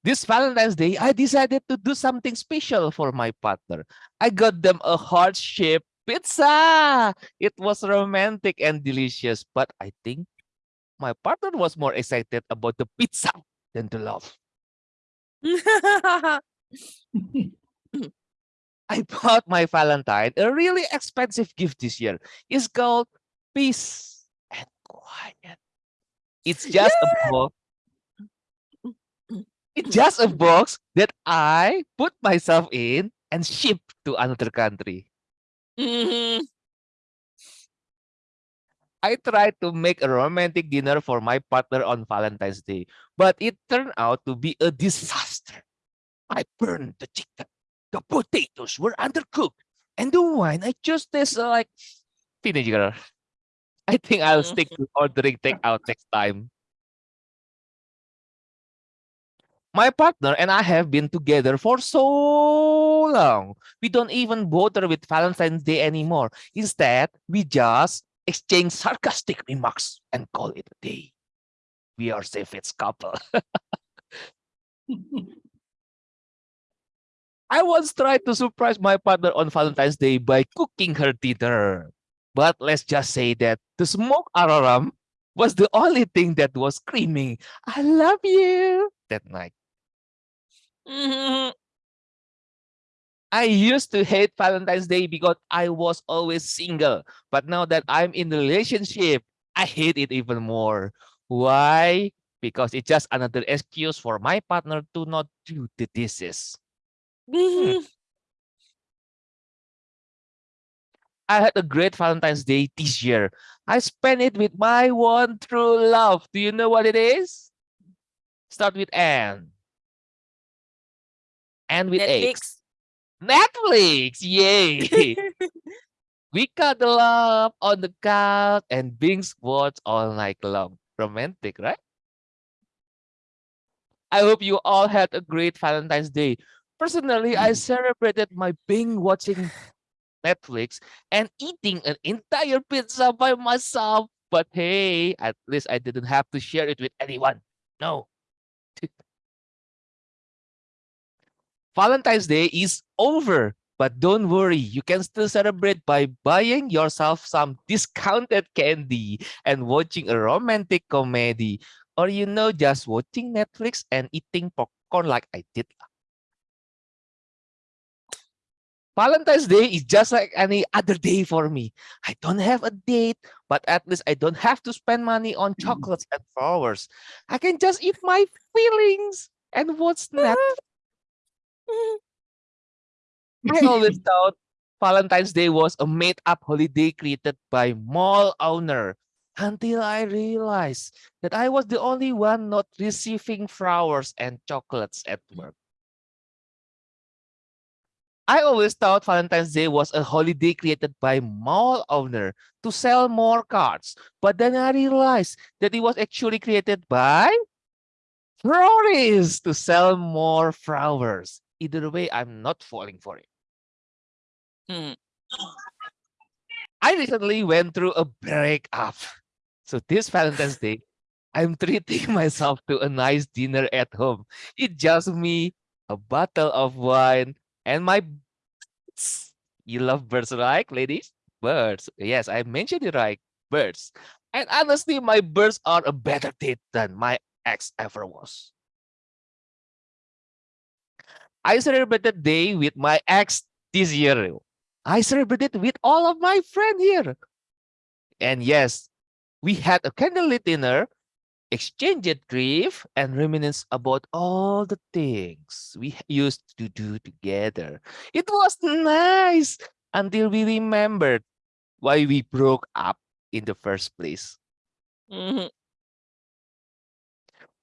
This Valentine's Day, I decided to do something special for my partner. I got them a heart-shaped pizza. It was romantic and delicious, but I think my partner was more excited about the pizza than the love. I bought my Valentine a really expensive gift this year. It's called Peace and Quiet. It's just a box. It's just a box that I put myself in and ship to another country.
Mhm.
I tried to make a romantic dinner for my partner on Valentine's Day, but it turned out to be a disaster. I burned the chicken. The potatoes were undercooked, and the wine I just tasted like vinegar. I think I'll
Mm.
stick to ordering takeout next time. My partner and I have been together for so long. We don't even bother with Valentine's Day anymore. Instead, we just exchange sarcastic remarks and call it a day. We are savage couple. I once tried to surprise my partner on Valentine's Day by cooking her dinner. But let's just say that the smoke alarm was the only thing that was screaming, I love you that night.
Mhm.
I used to hate Valentine's Day because I was always single. But now that I'm in a relationship, I hate it even more. Why? Because it's just another excuse for my partner to not do the dishes.
Mhm.
I had a great Valentine's Day this year. I spent it with my one true love. Do you know what it is? Start with N. And with X.
Netflix.
Netflix! Yay! we cuddle up on the couch and binge watch all night long. Romantic, right? I hope you all had a great Valentine's Day. Personally, I mm. celebrated my binge watching Netflix and eating an entire pizza by myself. But hey, at least I didn't have to share it with anyone. No. Valentine's Day is over, but don't worry, you can still celebrate by buying yourself some discounted candy and watching a romantic comedy. Or you know, just watching Netflix and eating popcorn like I did. Valentine's Day is just like any other day for me. I don't have a date, but at least I don't have to spend money on mm-hmm. chocolates and flowers. I can just eat my feelings and watch Netflix. I always thought Valentine's Day was a made-up holiday created by mall owner until I realized that I was the only one not receiving flowers and chocolates at work. I always thought Valentine's Day was a holiday created by mall owner to sell more cards, but then I realized that it was actually created by florists to sell more flowers. Either way, I'm not falling for it.
Mhm.
I recently went through a breakup. So this Valentine's Day, I'm treating myself to a nice dinner at home. It's just me, a bottle of wine, and my. You love birds, right, ladies? Birds. Yes, I mentioned it right. Birds. And honestly, my birds are a better date than my ex ever was. I celebrated day with my ex this year. I celebrated with all of my friends here. And yes, we had a candlelit dinner, exchanged grief, and reminisce about all the things we used to do together. It was nice until we remembered why we broke up in the first place.
Mhm.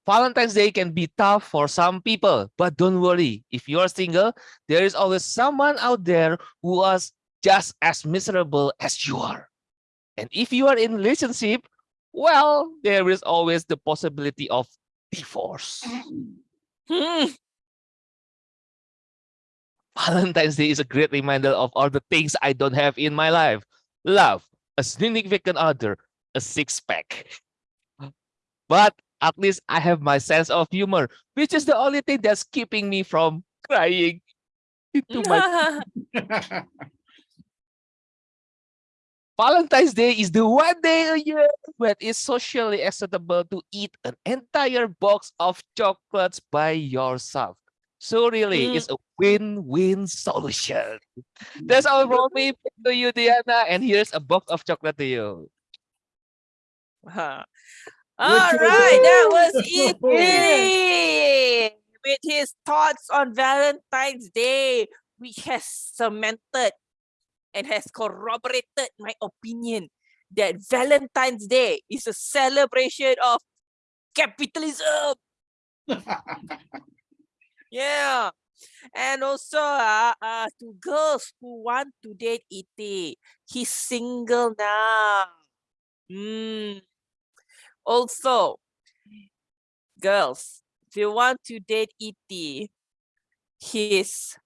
Valentine's Day can be tough for some people, but don't worry. If you're single, there is always someone out there who was just as miserable as you are. And if you are in a relationship, well, there is always the possibility of divorce.
Hmm.
Valentine's Day is a great reminder of all the things I don't have in my life. Love, a significant other, a six pack. But at least I have my sense of humor, which is the only thing that's keeping me from crying into my Valentine's Day is the one day a year when it's socially acceptable to eat an entire box of chocolates by yourself. So really,
Mm.
it's a win-win solution. That's all from me to you, Diana, and here's a box of chocolate to you.
Huh. All right, that was it. With his thoughts on Valentine's Day, which has cemented and has corroborated my opinion that Valentine's Day is a celebration of capitalism. Yeah. And also uh, uh, to girls who want to date E.T., he's single now. Mm. Also, girls, if you want to date E.T., his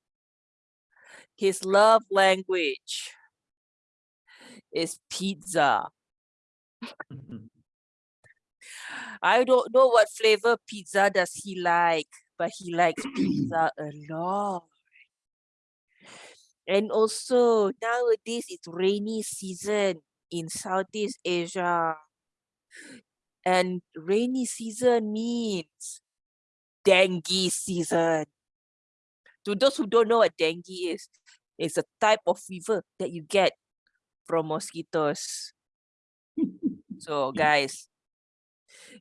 his love language is pizza. Mm-hmm. I don't know what flavor pizza does he like, but he likes pizza a lot. And also nowadays it's rainy season in Southeast Asia. And rainy season means dengue season. To those who don't know what dengue is, it's a type of fever that you get from mosquitoes. So guys,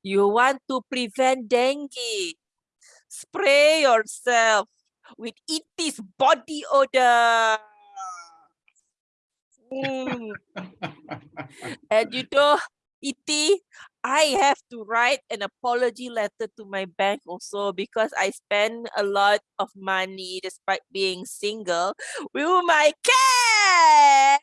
you want to prevent dengue, spray yourself with Iti's body odor. Mm. And you know, Iti, I have to write an apology letter to my bank also because I spend a lot of money despite being single with my cat.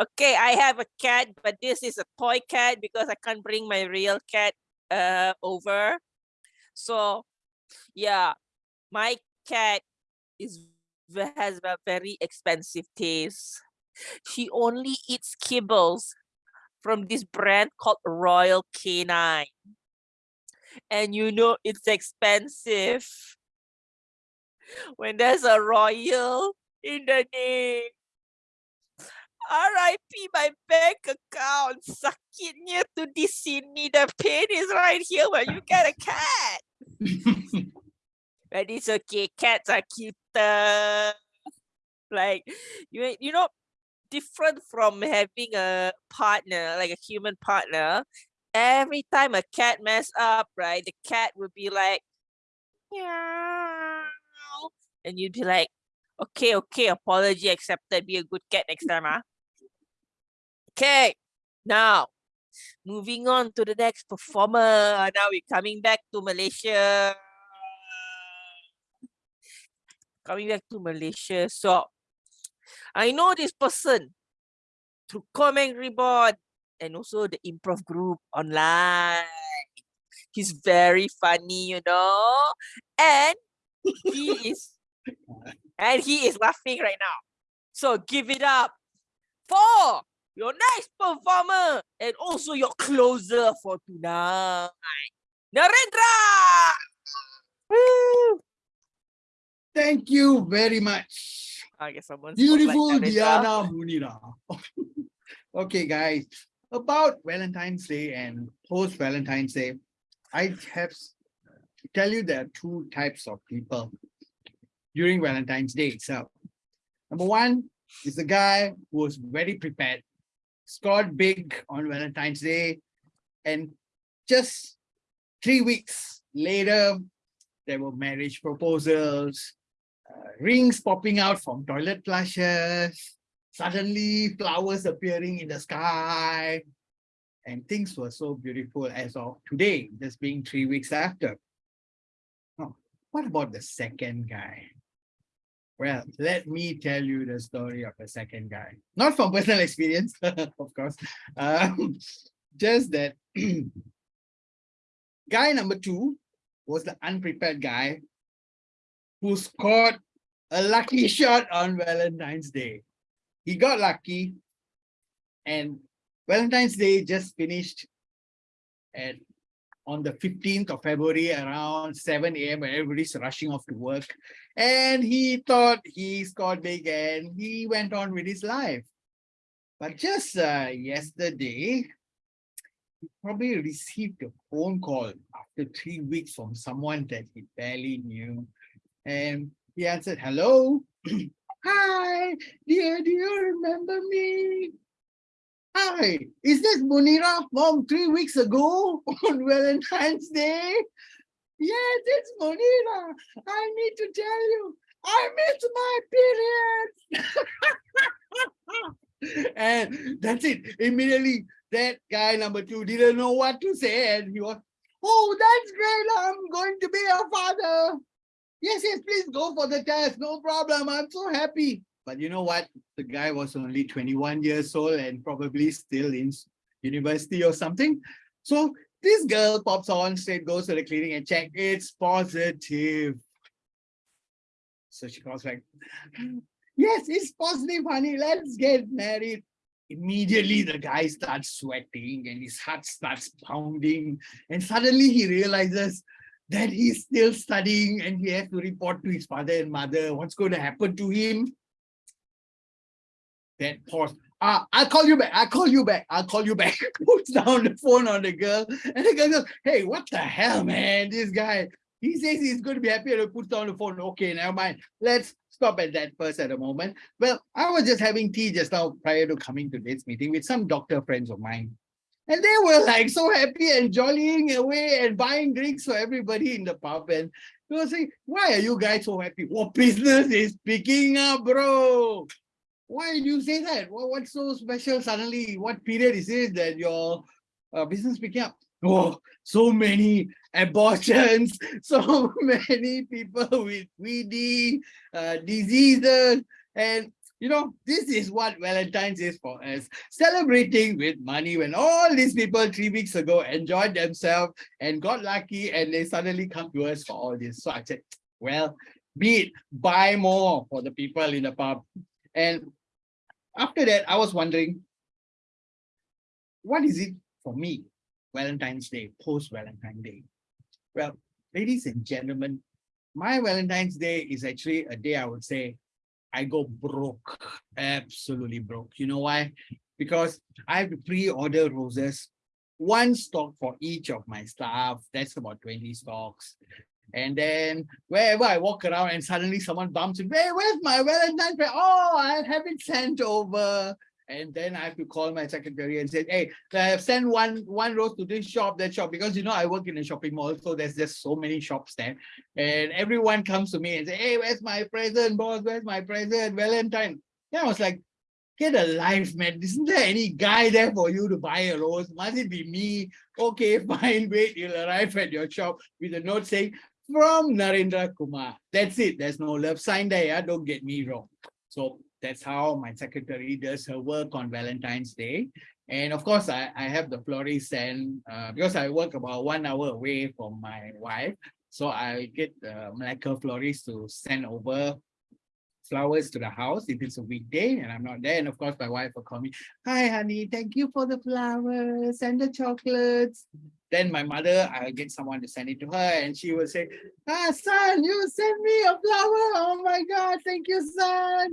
Okay, I have a cat, but this is a toy cat because I can't bring my real cat uh over. So yeah, my cat is has a very expensive taste. She only eats kibbles from this brand called Royal Canin. And you know it's expensive. When there's a royal in the name. RIP my bank account. Sakitnya tuh di sini. The pain is right here when you get a cat. But it's okay. Cats are cuter. Like you, you know, different from having a partner, like a human partner. Every time a cat mess up, right, the cat would be like, meow, and you'd be like, okay, okay, apology accepted. Be a good cat next time, ah. Okay, now moving on to the next performer. Now we're coming back to Malaysia. Coming back to Malaysia. So I know this person through Comment Reborn and also the improv group online. He's very funny, you know, and he is and he is laughing right now. So give it up for your next performer and also your closer for tonight. Narendra!
Woo!
Thank you very much.
I guess someone's
Beautiful Diana Munira. okay, guys, about Valentine's Day and post Valentine's Day, I have to tell you there are two types of people during Valentine's Day itself. Number one is the guy who was very prepared, scored big on Valentine's Day, and just three weeks later, there were marriage proposals, uh, rings popping out from toilet flushes, suddenly flowers appearing in the sky, and things were so beautiful as of today, just being three weeks after. Now, what about the second guy? Well, let me tell you the story of the second guy. Not from personal experience, of course. Um, just that guy number two was the unprepared guy who scored a lucky shot on Valentine's Day. He got lucky and Valentine's Day just finished at on the 15th of February around 7 a.m. when everybody's rushing off to work. And he thought he scored big and he went on with his life. But just uh, yesterday, he probably received a phone call after three weeks from someone that he barely knew. And he answered, hello. Hi, dear, do you remember me? Hi, is this Munira from three weeks ago on Valentine's Day? Yes, it's Munira. I need to tell you, I missed my period. and that's it. Immediately, that guy number two didn't know what to say. And he was, oh, that's great. I'm going to be a father. Yes, yes, please go for the test. No problem. I'm so happy. But you know what? The guy was only 21 years old and probably still in university or something. So this girl pops on straight, goes to the clinic and check. It's positive. So she calls back. Yes, it's positive, honey. Let's get married. Immediately, the guy starts sweating and his heart starts pounding. And suddenly he realizes that he's still studying and he has to report to his father and mother. What's going to happen to him? That pause. Ah, I'll call you back. I'll call you back. I'll call you back. Puts down the phone on the girl. And the girl goes, Hey, what the hell, man? This guy, he says he's going to be happy and puts down the phone. Okay, never mind. Let's stop at that first at a moment. Well, I was just having tea just now prior to coming to this meeting with some doctor friends of mine. And they were like so happy and jollying away and buying drinks for everybody in the pub. And they were saying, why are you guys so happy? What business is picking up, bro? Why do you say that? What, what's so special suddenly? What period is it that your uh, business picking up? Oh, so many abortions, so many people with weedy uh, diseases. And you know, this is what Valentine's is for us, celebrating with money when all these people three weeks ago enjoyed themselves and got lucky and they suddenly come to us for all this. So I said, well, be it, buy more for the people in the pub. And after that, I was wondering, what is it for me, Valentine's Day, post Valentine's Day? Well, ladies and gentlemen, my Valentine's Day is actually a day I would say I go broke, absolutely broke. You know why? Because I have to pre-order roses, one stock for each of my staff. That's about 20 stocks. And then wherever I walk around and suddenly someone bumps in, Where, where's my Valentine's Day? Oh, I have it sent over. And then I have to call my secretary and say, hey, sent one, one rose to this shop, that shop, because you know, I work in a shopping mall, so there's just so many shops there. And everyone comes to me and say, hey, where's my present, boss? Where's my present? Valentine. Yeah, I was like, get a life, man. Isn't there any guy there for you to buy a rose? Must it be me? Okay, fine, wait, you'll arrive at your shop with a note saying, from Narendra Kumar. That's it. There's no love sign there. Yeah? Don't get me wrong. So that's how my secretary does her work on Valentine's Day. And of course, I, I have the florist and uh, because I work about one hour away from my wife, so I get the Malacca florist to send over flowers to the house if it's a weekday and I'm not there. And of course, my wife will call me, hi, honey, thank you for the flowers and the chocolates. Then my mother, I'll get someone to send it to her and she will say, ah, son, you sent me a flower. Oh my God, thank you, son.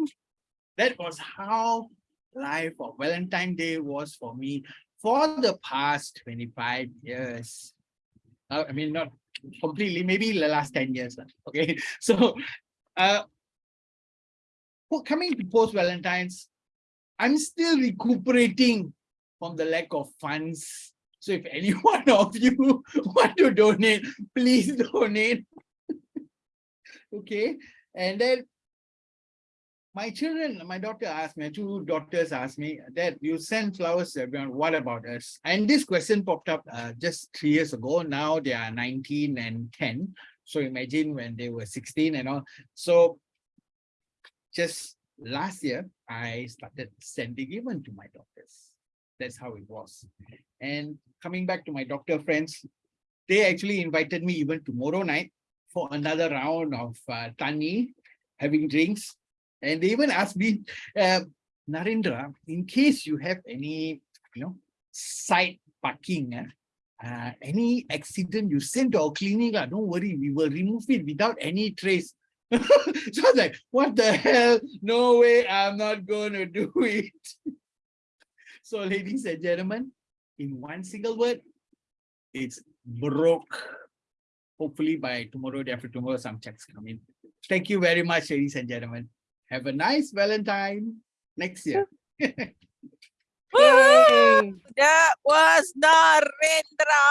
That was how life of Valentine Day was for me for the past 25 years. Uh, I mean, not completely, maybe the last 10 years. Okay, so uh, coming to post Valentine's, I'm still recuperating from the lack of funds. So if any one of you want to donate, please donate. okay, and then my children, my daughter asked me, two daughters asked me, Dad, you send flowers to everyone, what about us? And this question popped up uh, just three years ago. Now they are 19 and 10. So imagine when they were 16 and all. So just last year, I started sending even to my daughters. That's how it was. And coming back to my doctor friends, they actually invited me even tomorrow night for another round of uh, tani, having drinks. And they even asked me, uh, Narendra, in case you have any, you know, side parking, uh, uh, any accident you send to our clinic, uh, don't worry, we will remove it without any trace. so I was like, what the hell? No way, I'm not going to do it. so ladies and gentlemen, in one single word, it's broke. Hopefully by tomorrow, day after tomorrow, some checks come in. Thank you very much, ladies and gentlemen. Have a nice Valentine next year.
That was Narendra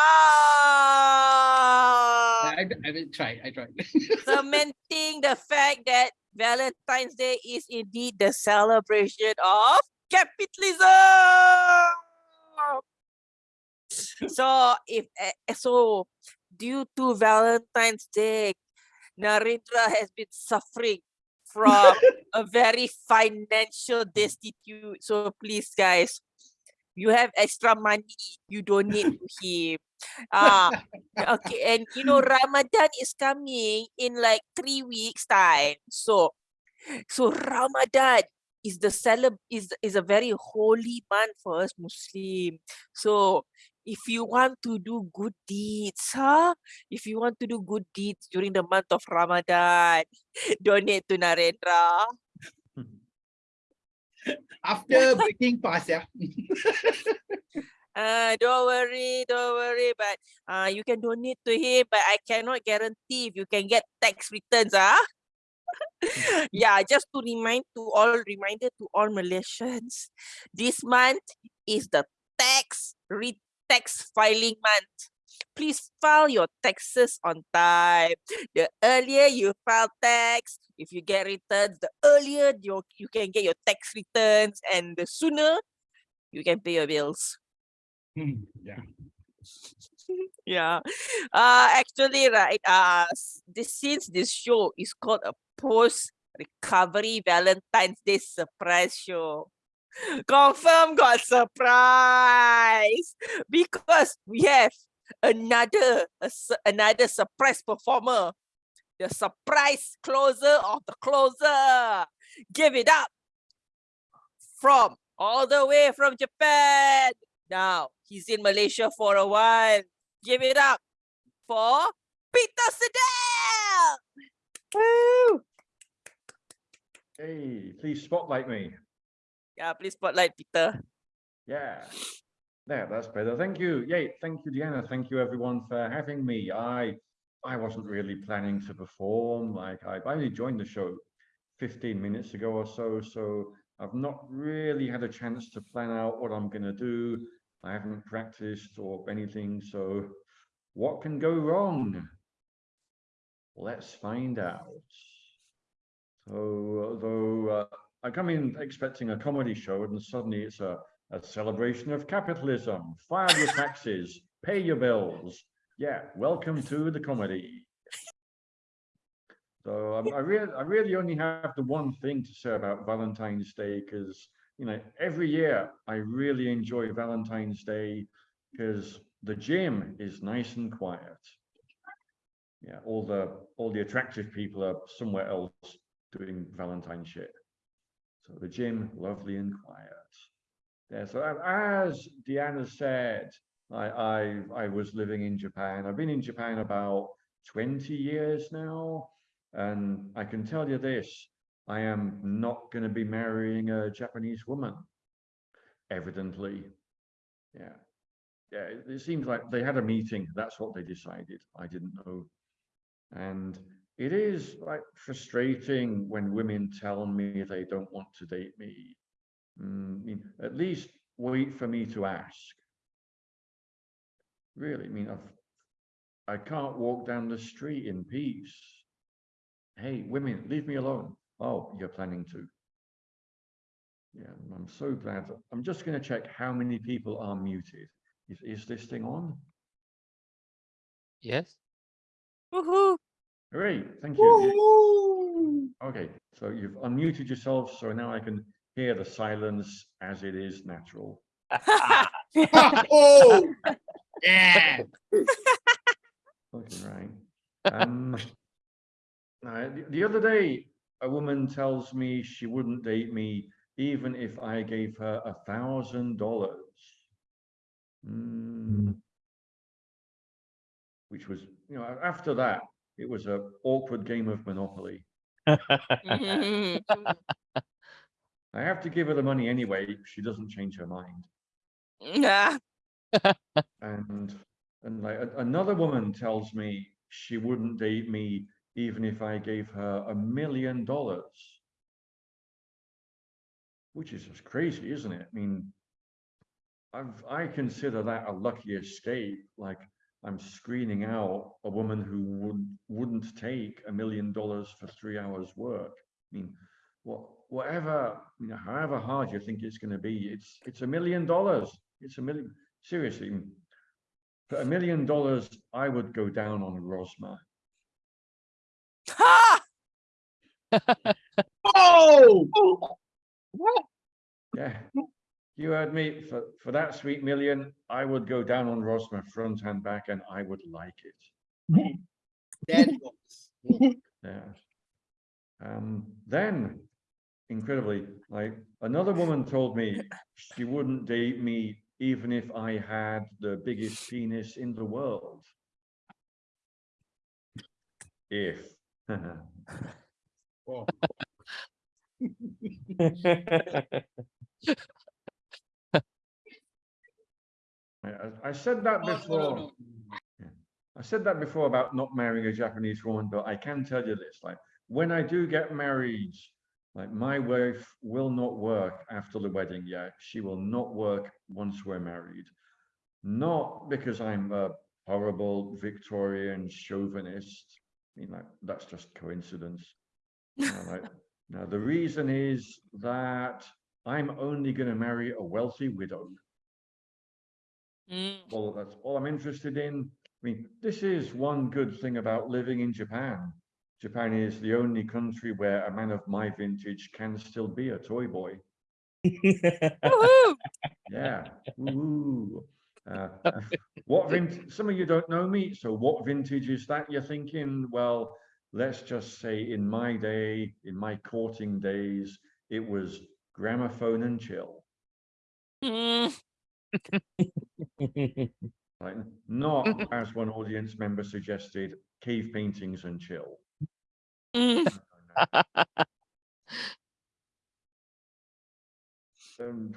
I, I will try, I tried.
cementing the fact that Valentine's Day is indeed the celebration of capitalism. So if eh, so, due to Valentine's Day, Narendra has been suffering from a very financial destitute. So please, guys, you have extra money, you donate to him. Ah, okay, and you know Ramadan is coming in like three weeks time. So, so Ramadan is the celeb is is a very holy month for us Muslim. So if you want to do good deeds, huh? If you want to do good deeds during the month of Ramadan, donate to Narendra.
After breaking fast, yeah.
Uh, don't worry, don't worry, but uh, you can donate to him, but I cannot guarantee if you can get tax returns, ah. yeah, just to remind to all reminder to all Malaysians, this month is the tax re tax filing month. Please file your taxes on time. The earlier you file tax, if you get returns, the earlier you you can get your tax returns, and the sooner you can pay your bills.
Hmm, yeah.
yeah uh actually right uh this since this show is called a post recovery valentine's day surprise show confirm got surprise because we have another a another surprise performer the surprise closer of the closer give it up from all the way from japan now he's in Malaysia for a while. Give it up for Peter Sedel.
Woo!
Hey, please spotlight me.
Yeah, please spotlight Peter.
Yeah. There, that's better. Thank you. Yay, thank you, Deanna. Thank you everyone for having me. I I wasn't really planning to perform. Like I, I only joined the show 15 minutes ago or so, so I've not really had a chance to plan out what I'm gonna do. I haven't practiced or anything, so what can go wrong? Let's find out. So, though uh, I come in expecting a comedy show, and suddenly it's a, a celebration of capitalism. File your taxes, pay your bills. Yeah, welcome to the comedy. So um, I really, I really only have the one thing to say about Valentine's Day because you know every year I really enjoy Valentine's Day because the gym is nice and quiet. Yeah, all the all the attractive people are somewhere else doing Valentine shit. So the gym, lovely and quiet. Yeah, so as Deanna said, I, I, I was living in Japan. I've been in Japan about 20 years now. And I can tell you this, I am not going to be marrying a Japanese woman, evidently. Yeah. Yeah, it, it seems like they had a meeting. That's what they decided. I didn't know. And it is like frustrating when women tell me they don't want to date me. Mm, I mean, at least wait for me to ask. Really, I mean, I've, I can't walk down the street in peace. Hey, women, leave me alone. Oh, you're planning to. Yeah, I'm so glad. I'm just going to check how many people are muted. Is, is this thing on?
Yes.
Woohoo!
Hooray, thank you. Okay, so you've unmuted yourself, so now I can hear the silence as it is natural.
Oh, yeah.
Okay, right. Um, uh, the, the other day, a woman tells me she wouldn't date me even if I gave her a thousand dollars. Mm. Which was, you know, after that, it was a awkward game of Monopoly.
Mhm.
I have to give her the money anyway. She doesn't change her mind.
Yeah.
and and like another woman tells me she wouldn't date me even if I gave her a million dollars. Which is just crazy, isn't it? I mean, I've I consider that a lucky escape. Like I'm screening out a woman who would wouldn't take a million dollars for three hours work. I mean, what whatever, you know, however hard you think it's going to be, it's it's a million dollars. It's a million. Seriously, for a million dollars, I would go down on Rosmer.
ha!
Oh,
Yeah. You heard me. For, for that sweet million, I would go down on Rosmer front and back and I would like it.
that was.
Yeah. Um, then, incredibly, like another woman told me she wouldn't date me even if I had the biggest penis in the world. If.
Oh,
I, I- said that
oh, no,
before.
no, no.
I said that before about not marrying a Japanese woman, but I can tell you this, like, when I do get married, like, my wife will not work after the wedding yet. She will not work once we're married. Not because I'm a horrible Victorian chauvinist. I mean, like, that's just coincidence. You know, like, now, the reason is that I'm only going to marry a wealthy widow.
Mm,
Well, that's all I'm interested in. I mean, this is one good thing about living in Japan. Japan is the only country where a man of my vintage can still be a toy boy. Yeah. Ooh. Uh, what vintage? Some of you don't know me. So, what vintage is that you're thinking? Well, let's just say in my day, in my courting days, it was gramophone and chill. Not as one audience member suggested, cave paintings and chill. Um,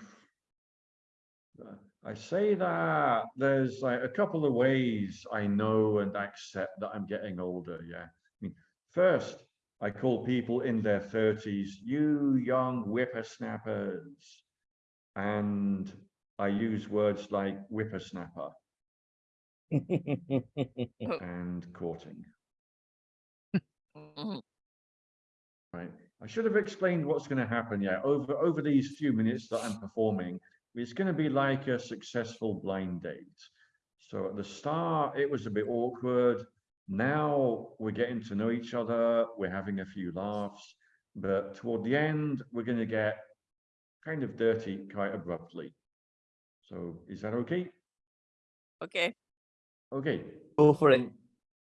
I say that there's like a couple of ways I know and accept that I'm getting older. Yeah. I mean, first, I call people in their 30s, you young whippersnappers. And I use words like whippersnapper and courting.
Mhm.
Right. I should have explained what's going to happen. Yeah. Over over these few minutes that I'm performing, it's going to be like a successful blind date. So at the start, it was a bit awkward. Now we're getting to know each other. We're having a few laughs. But toward the end, we're going to get kind of dirty quite abruptly. So is that okay?
Okay.
Okay.
Go for it.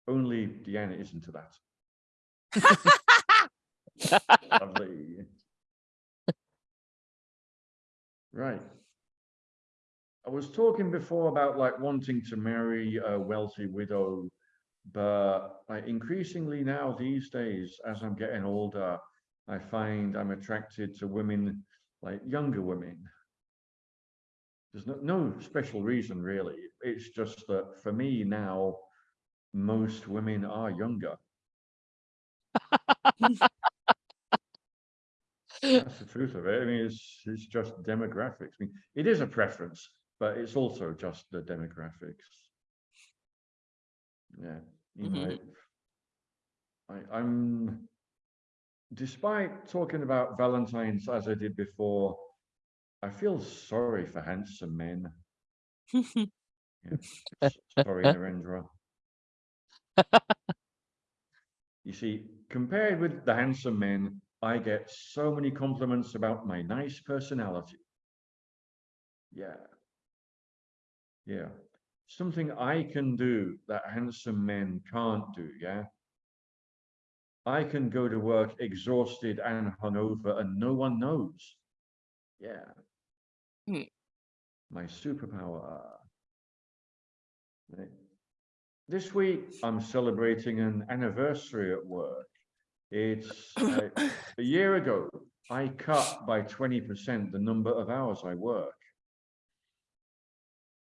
Only Deanna isn't to that. Lovely. Right. I was talking before about like wanting to marry a wealthy widow, but like increasingly now these days, as I'm getting older, I find I'm attracted to women like younger women. There's no, no special reason really. It's just that for me now, most women are younger. That's the truth of it. I mean, it's it's just demographics. I mean, it is a preference, but it's also just the demographics. Yeah, you know,
Mhm.
I, I'm despite talking about Valentine's as I did before, I feel sorry for handsome men. S- Sorry, Narendra. You see, compared with the handsome men, I get so many compliments about my nice personality. Yeah. Yeah. Something I can do that handsome men can't do, yeah? I can go to work exhausted and hungover and no one knows. Yeah.
Hmm.
My superpower. This week, I'm celebrating an anniversary at work. It's uh, a year ago, I cut by 20% the number of hours I work.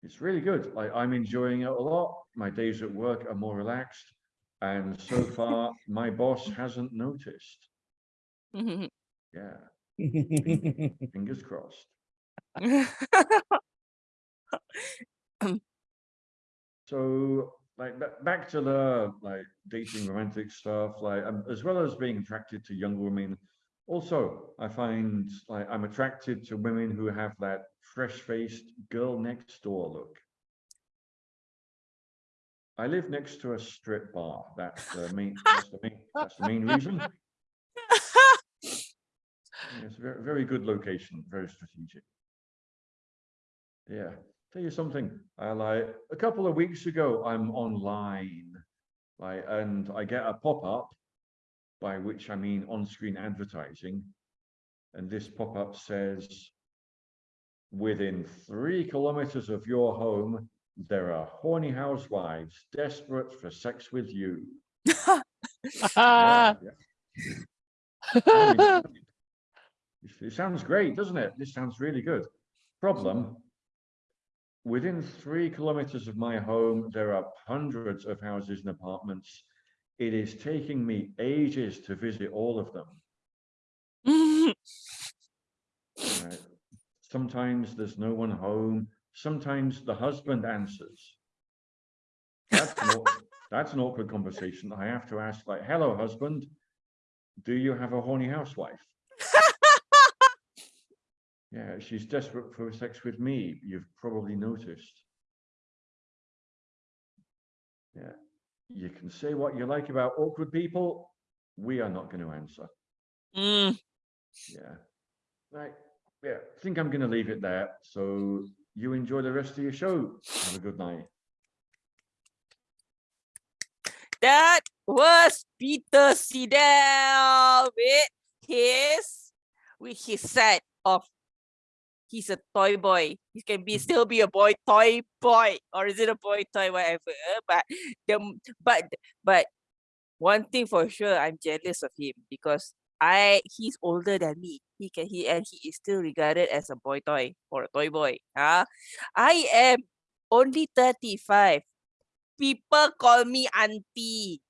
It's really good. Like I'm enjoying it a lot. My days at work are more relaxed. And so far, my boss hasn't noticed. Yeah, fingers crossed. So like back to the like dating romantic stuff, like um, as well as being attracted to young women, also I find like I'm attracted to women who have that fresh-faced girl next door look. I live next to a strip bar. That's the main. That's the main. That's the main reason. It's a very, very good location, very strategic. Yeah, tell you something, I like, a couple of weeks ago, I'm online, like, and I get a pop-up, by which I mean on-screen advertising, and this pop-up says, within three kilometers of your home, there are horny housewives desperate for sex with you. Yeah, yeah. I mean, it- It sounds great, doesn't it? This sounds really good. Problem. Within three kilometers of my home, there are hundreds of houses and apartments. It is taking me ages to visit all of them. right? Sometimes there's no one home. Sometimes the husband answers. That's an, that's an awkward conversation. I have to ask like, hello, husband. Do you have a horny housewife? Yeah, she's desperate for sex with me. You've probably noticed. Yeah, you can say what you like about awkward people. We are not going to answer.
Mm,
Yeah. Right. Yeah, I think I'm going to leave it there. So you enjoy the rest of your show. Have a good night.
that was Peter Sidel with his with his set of he's a toy boy. He can be still be a boy toy boy or is it a boy toy whatever. But the but but one thing for sure, I'm jealous of him because I he's older than me. He can he and he is still regarded as a boy toy or a toy boy. Huh? I am only 35. People call me auntie.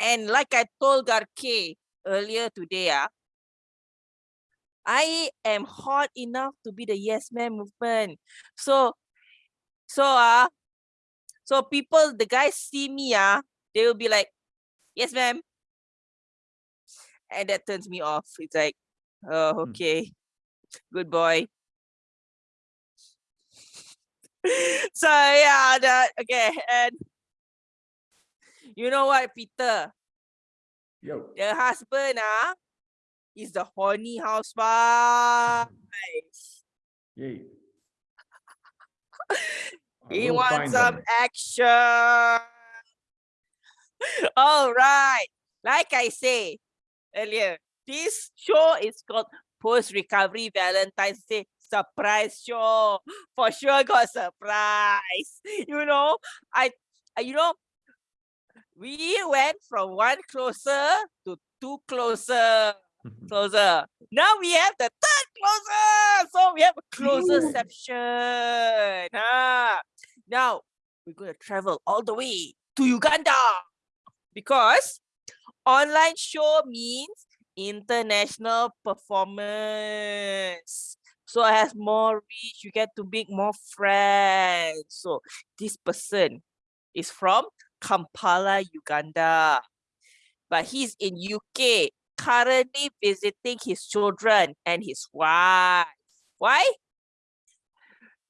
And like I told Garke earlier today, ah, I am hot enough to be the yes man movement. So, so ah, so people, the guys see me ah, they will be like, yes ma'am. And that turns me off. It's like, oh,
Hmm.
okay, good boy. so yeah, that okay, and you know what, Peter?
Yo.
The husband ah is the horny housewife.
Yay.
He wants some
them.
action. All right. like I say earlier, this show is called Post Recovery Valentine's Day Surprise Show. For sure, got surprise. You know, I, I- you know, we went from one closer to two closer, closer. Now we have the third closer. So we have a closer section. Ah. Now we're going to travel all the way to Uganda because online show means international performance. So it has more reach, you get to make more friends. So this person is from Kampala, Uganda. But he's in UK, currently visiting his children and his wife. Why?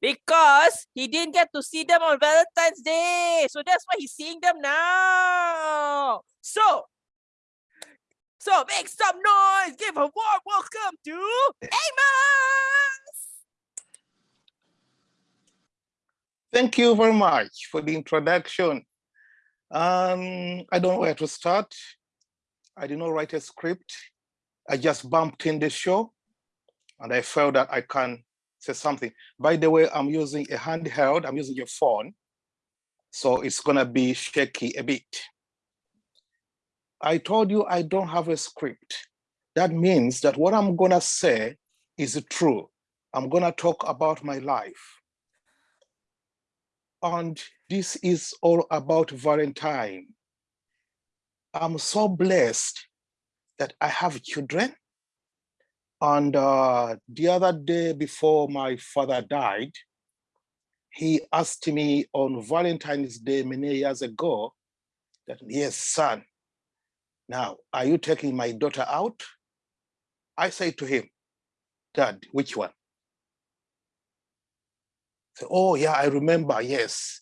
Because he didn't get to see them on Valentine's Day. So that's why he's seeing them now. So, so make some noise. Give a warm welcome to Amos.
Thank you very much for the introduction. Um, I don't know where to start. I did not write a script. I just bumped in the show and I felt that I can say something. By the way, I'm using a handheld, I'm using a phone. So it's gonna be shaky a bit. I told you I don't have a script. That means that what I'm gonna say is true. I'm gonna talk about my life. And this is all about Valentine. I'm so blessed that I have children. And uh, the other day before my father died, he asked me on Valentine's Day many years ago that, yes, son, now, are you taking my daughter out? I say to him, dad, which one? Say, oh yeah, I remember, yes.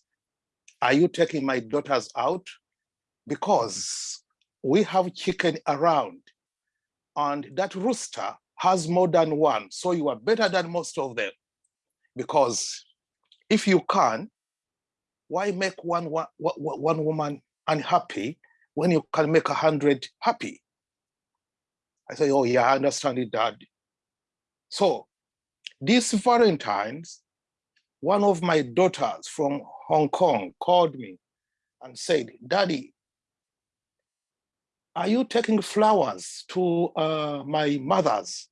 Are you taking my daughters out? Because we have chicken around and that rooster has more than one. So you are better than most of them. Because if you can, why make one, one, one woman unhappy when you can make a hundred happy? I say, oh yeah, I understand it, dad. So this Valentine's, one of my daughters from Hong Kong called me and said, Daddy, are you taking flowers to uh, my mother's?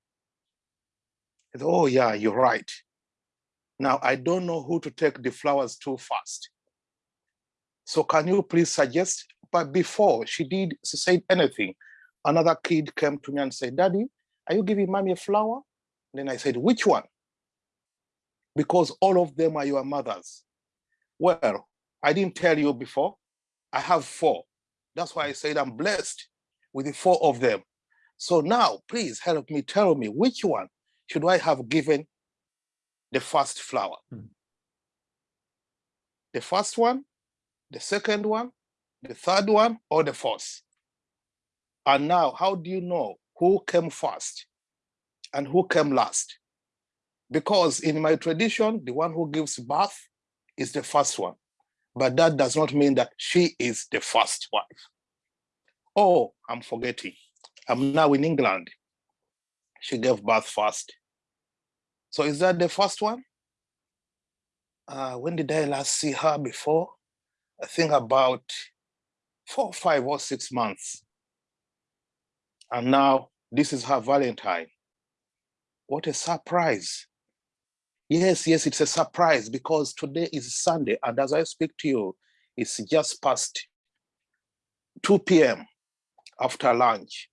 Said, oh yeah, you're right. Now, I don't know who to take the flowers to first. So can you please suggest? But before she did she said anything, another kid came to me and said, Daddy, are you giving mommy a flower? then I said, which one? Because all of them are your mothers. Well, I didn't tell you before, I have four. That's why I said I'm blessed with the four of them. So now, please help me, tell me which one should I have given the first flower?
Hmm.
The first one, the second one, the third one, or the fourth? And now, how do you know who came first and who came last? Because in my tradition, the one who gives birth is the first one, but that does not mean that she is the first wife. Oh, I'm forgetting. I'm now in England. She gave birth first. So is that the first one? Uh, when did I last see her before? I think about four, five or six months. And now this is her Valentine. What a surprise. Yes, yes, it's a surprise because today is Sunday. And as I speak to you, it's just past 2 p.m. after lunch.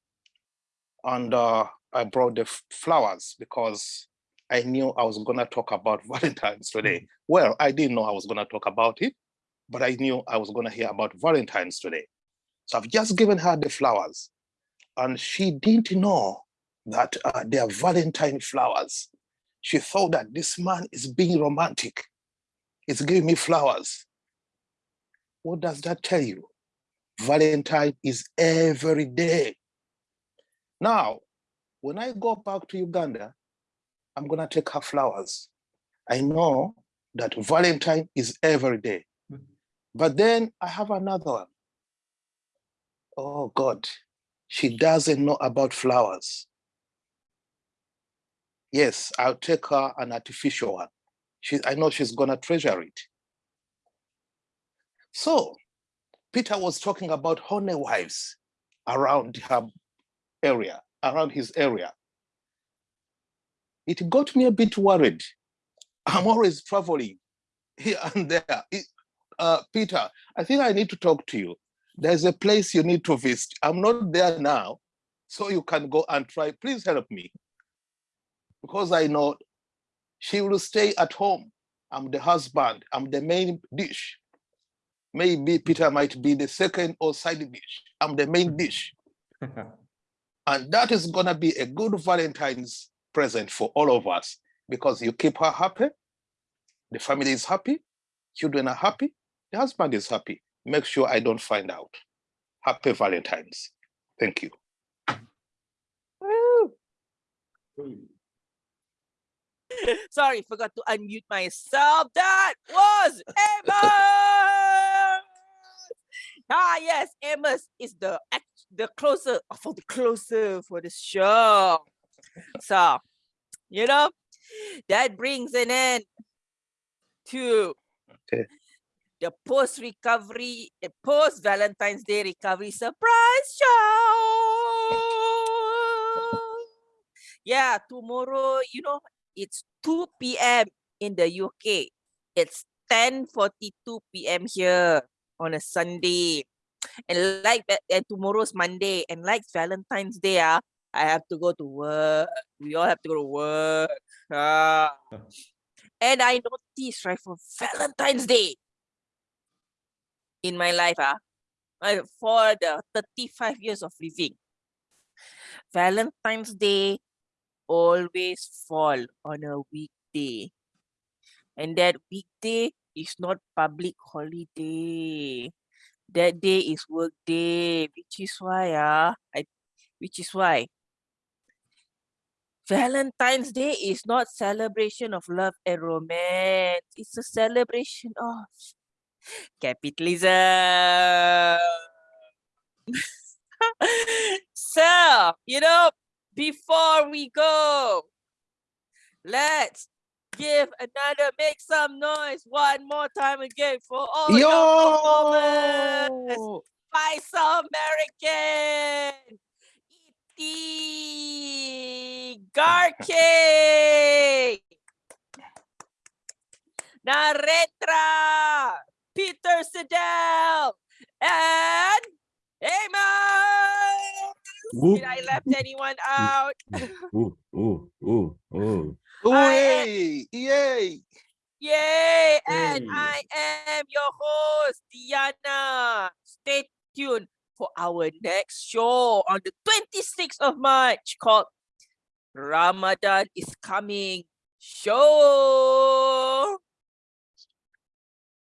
And uh, I brought the flowers because I knew I was going to talk about Valentine's today. Well, I didn't know I was going to talk about it, but I knew I was going to hear about Valentine's today. So I've just given her the flowers, and she didn't know that uh, they are Valentine flowers. She thought that this man is being romantic. He's giving me flowers. What does that tell you? Valentine is every day. Now, when I go back to Uganda, I'm gonna take her flowers. I know that Valentine is every day. But then I have another one. Oh God, She doesn't know about flowers. Yes, I'll take her an artificial one. She, I know she's gonna treasure it. So Peter was talking about honey wives around her area, around his area. It got me a bit worried. I'm always traveling here and there. Uh, Peter, I think I need to talk to you. There's a place you need to visit. I'm not there now, so you can go and try. Please help me. Because I know she will stay at home. I'm the husband, I'm the main dish. Maybe Peter might be the second or side dish. I'm the main dish. And that is gonna be a good Valentine's present for all of us because you keep her happy, the family is happy, children are happy, the husband is happy. Make sure I don't find out. Happy Valentine's. Thank you.
Sorry, forgot to unmute myself. That was Amos. Ah, yes, Amos is the the closer oh, for the closer for the show. So, you know, that brings an end to
Okay.
the post recovery, post Valentine's Day recovery surprise show. Yeah, tomorrow, you know, it's 2 p.m. in the UK. It's 10:42 p.m. here on a Sunday. And like that, and tomorrow's Monday, and like Valentine's Day, ah, I have to go to work. We all have to go to work. Ah. And I noticed right for Valentine's Day in my life, uh, for the 35 years of living, Valentine's Day always fall on a weekday. And that weekday is not public holiday. That day is work day, which is why ah, I which is why Valentine's Day is not celebration of love and romance. It's a celebration of capitalism. so, you know, before we go, let's give another make some noise one more time again for all your performers.
Yo!
Spice American, E.T. Garke, Narendra, Peter Sedel, and Amos. Did I left anyone out?
Ooh, ooh, ooh, ooh.
Yay! Yay!
Yay! And. I am your host, Diana. Stay tuned for our next show on the 26th of March called Ramadan is Coming Show.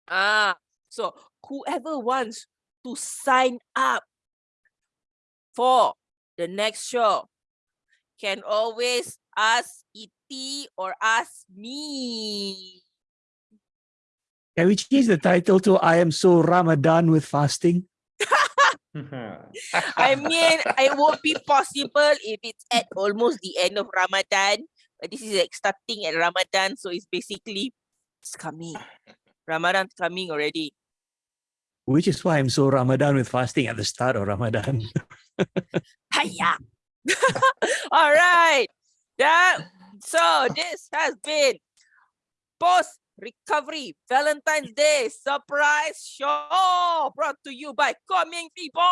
Ah, so whoever wants to sign up for the next show can always ask E.T. or ask me.
Can we change the title to I am so Ramadan with fasting?
I mean, it won't be possible if it's at almost the end of Ramadan. But this is like starting at Ramadan, so it's basically it's coming. Ramadan coming already.
Which is why I'm so Ramadan with fasting at the start of Ramadan.
Hiya! All right. That so this has been post recovery Valentine's Day surprise show brought to you by Coming People.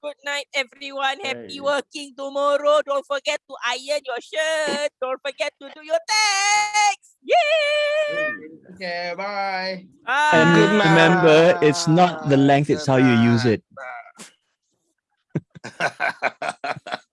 Good night, everyone. Happy
Hey.
working tomorrow. Don't forget to iron your shirt. Don't forget to do your tags. Yay!
Okay, bye.
And
Bye.
Good
remember, it's not the length, it's how you use it.
night.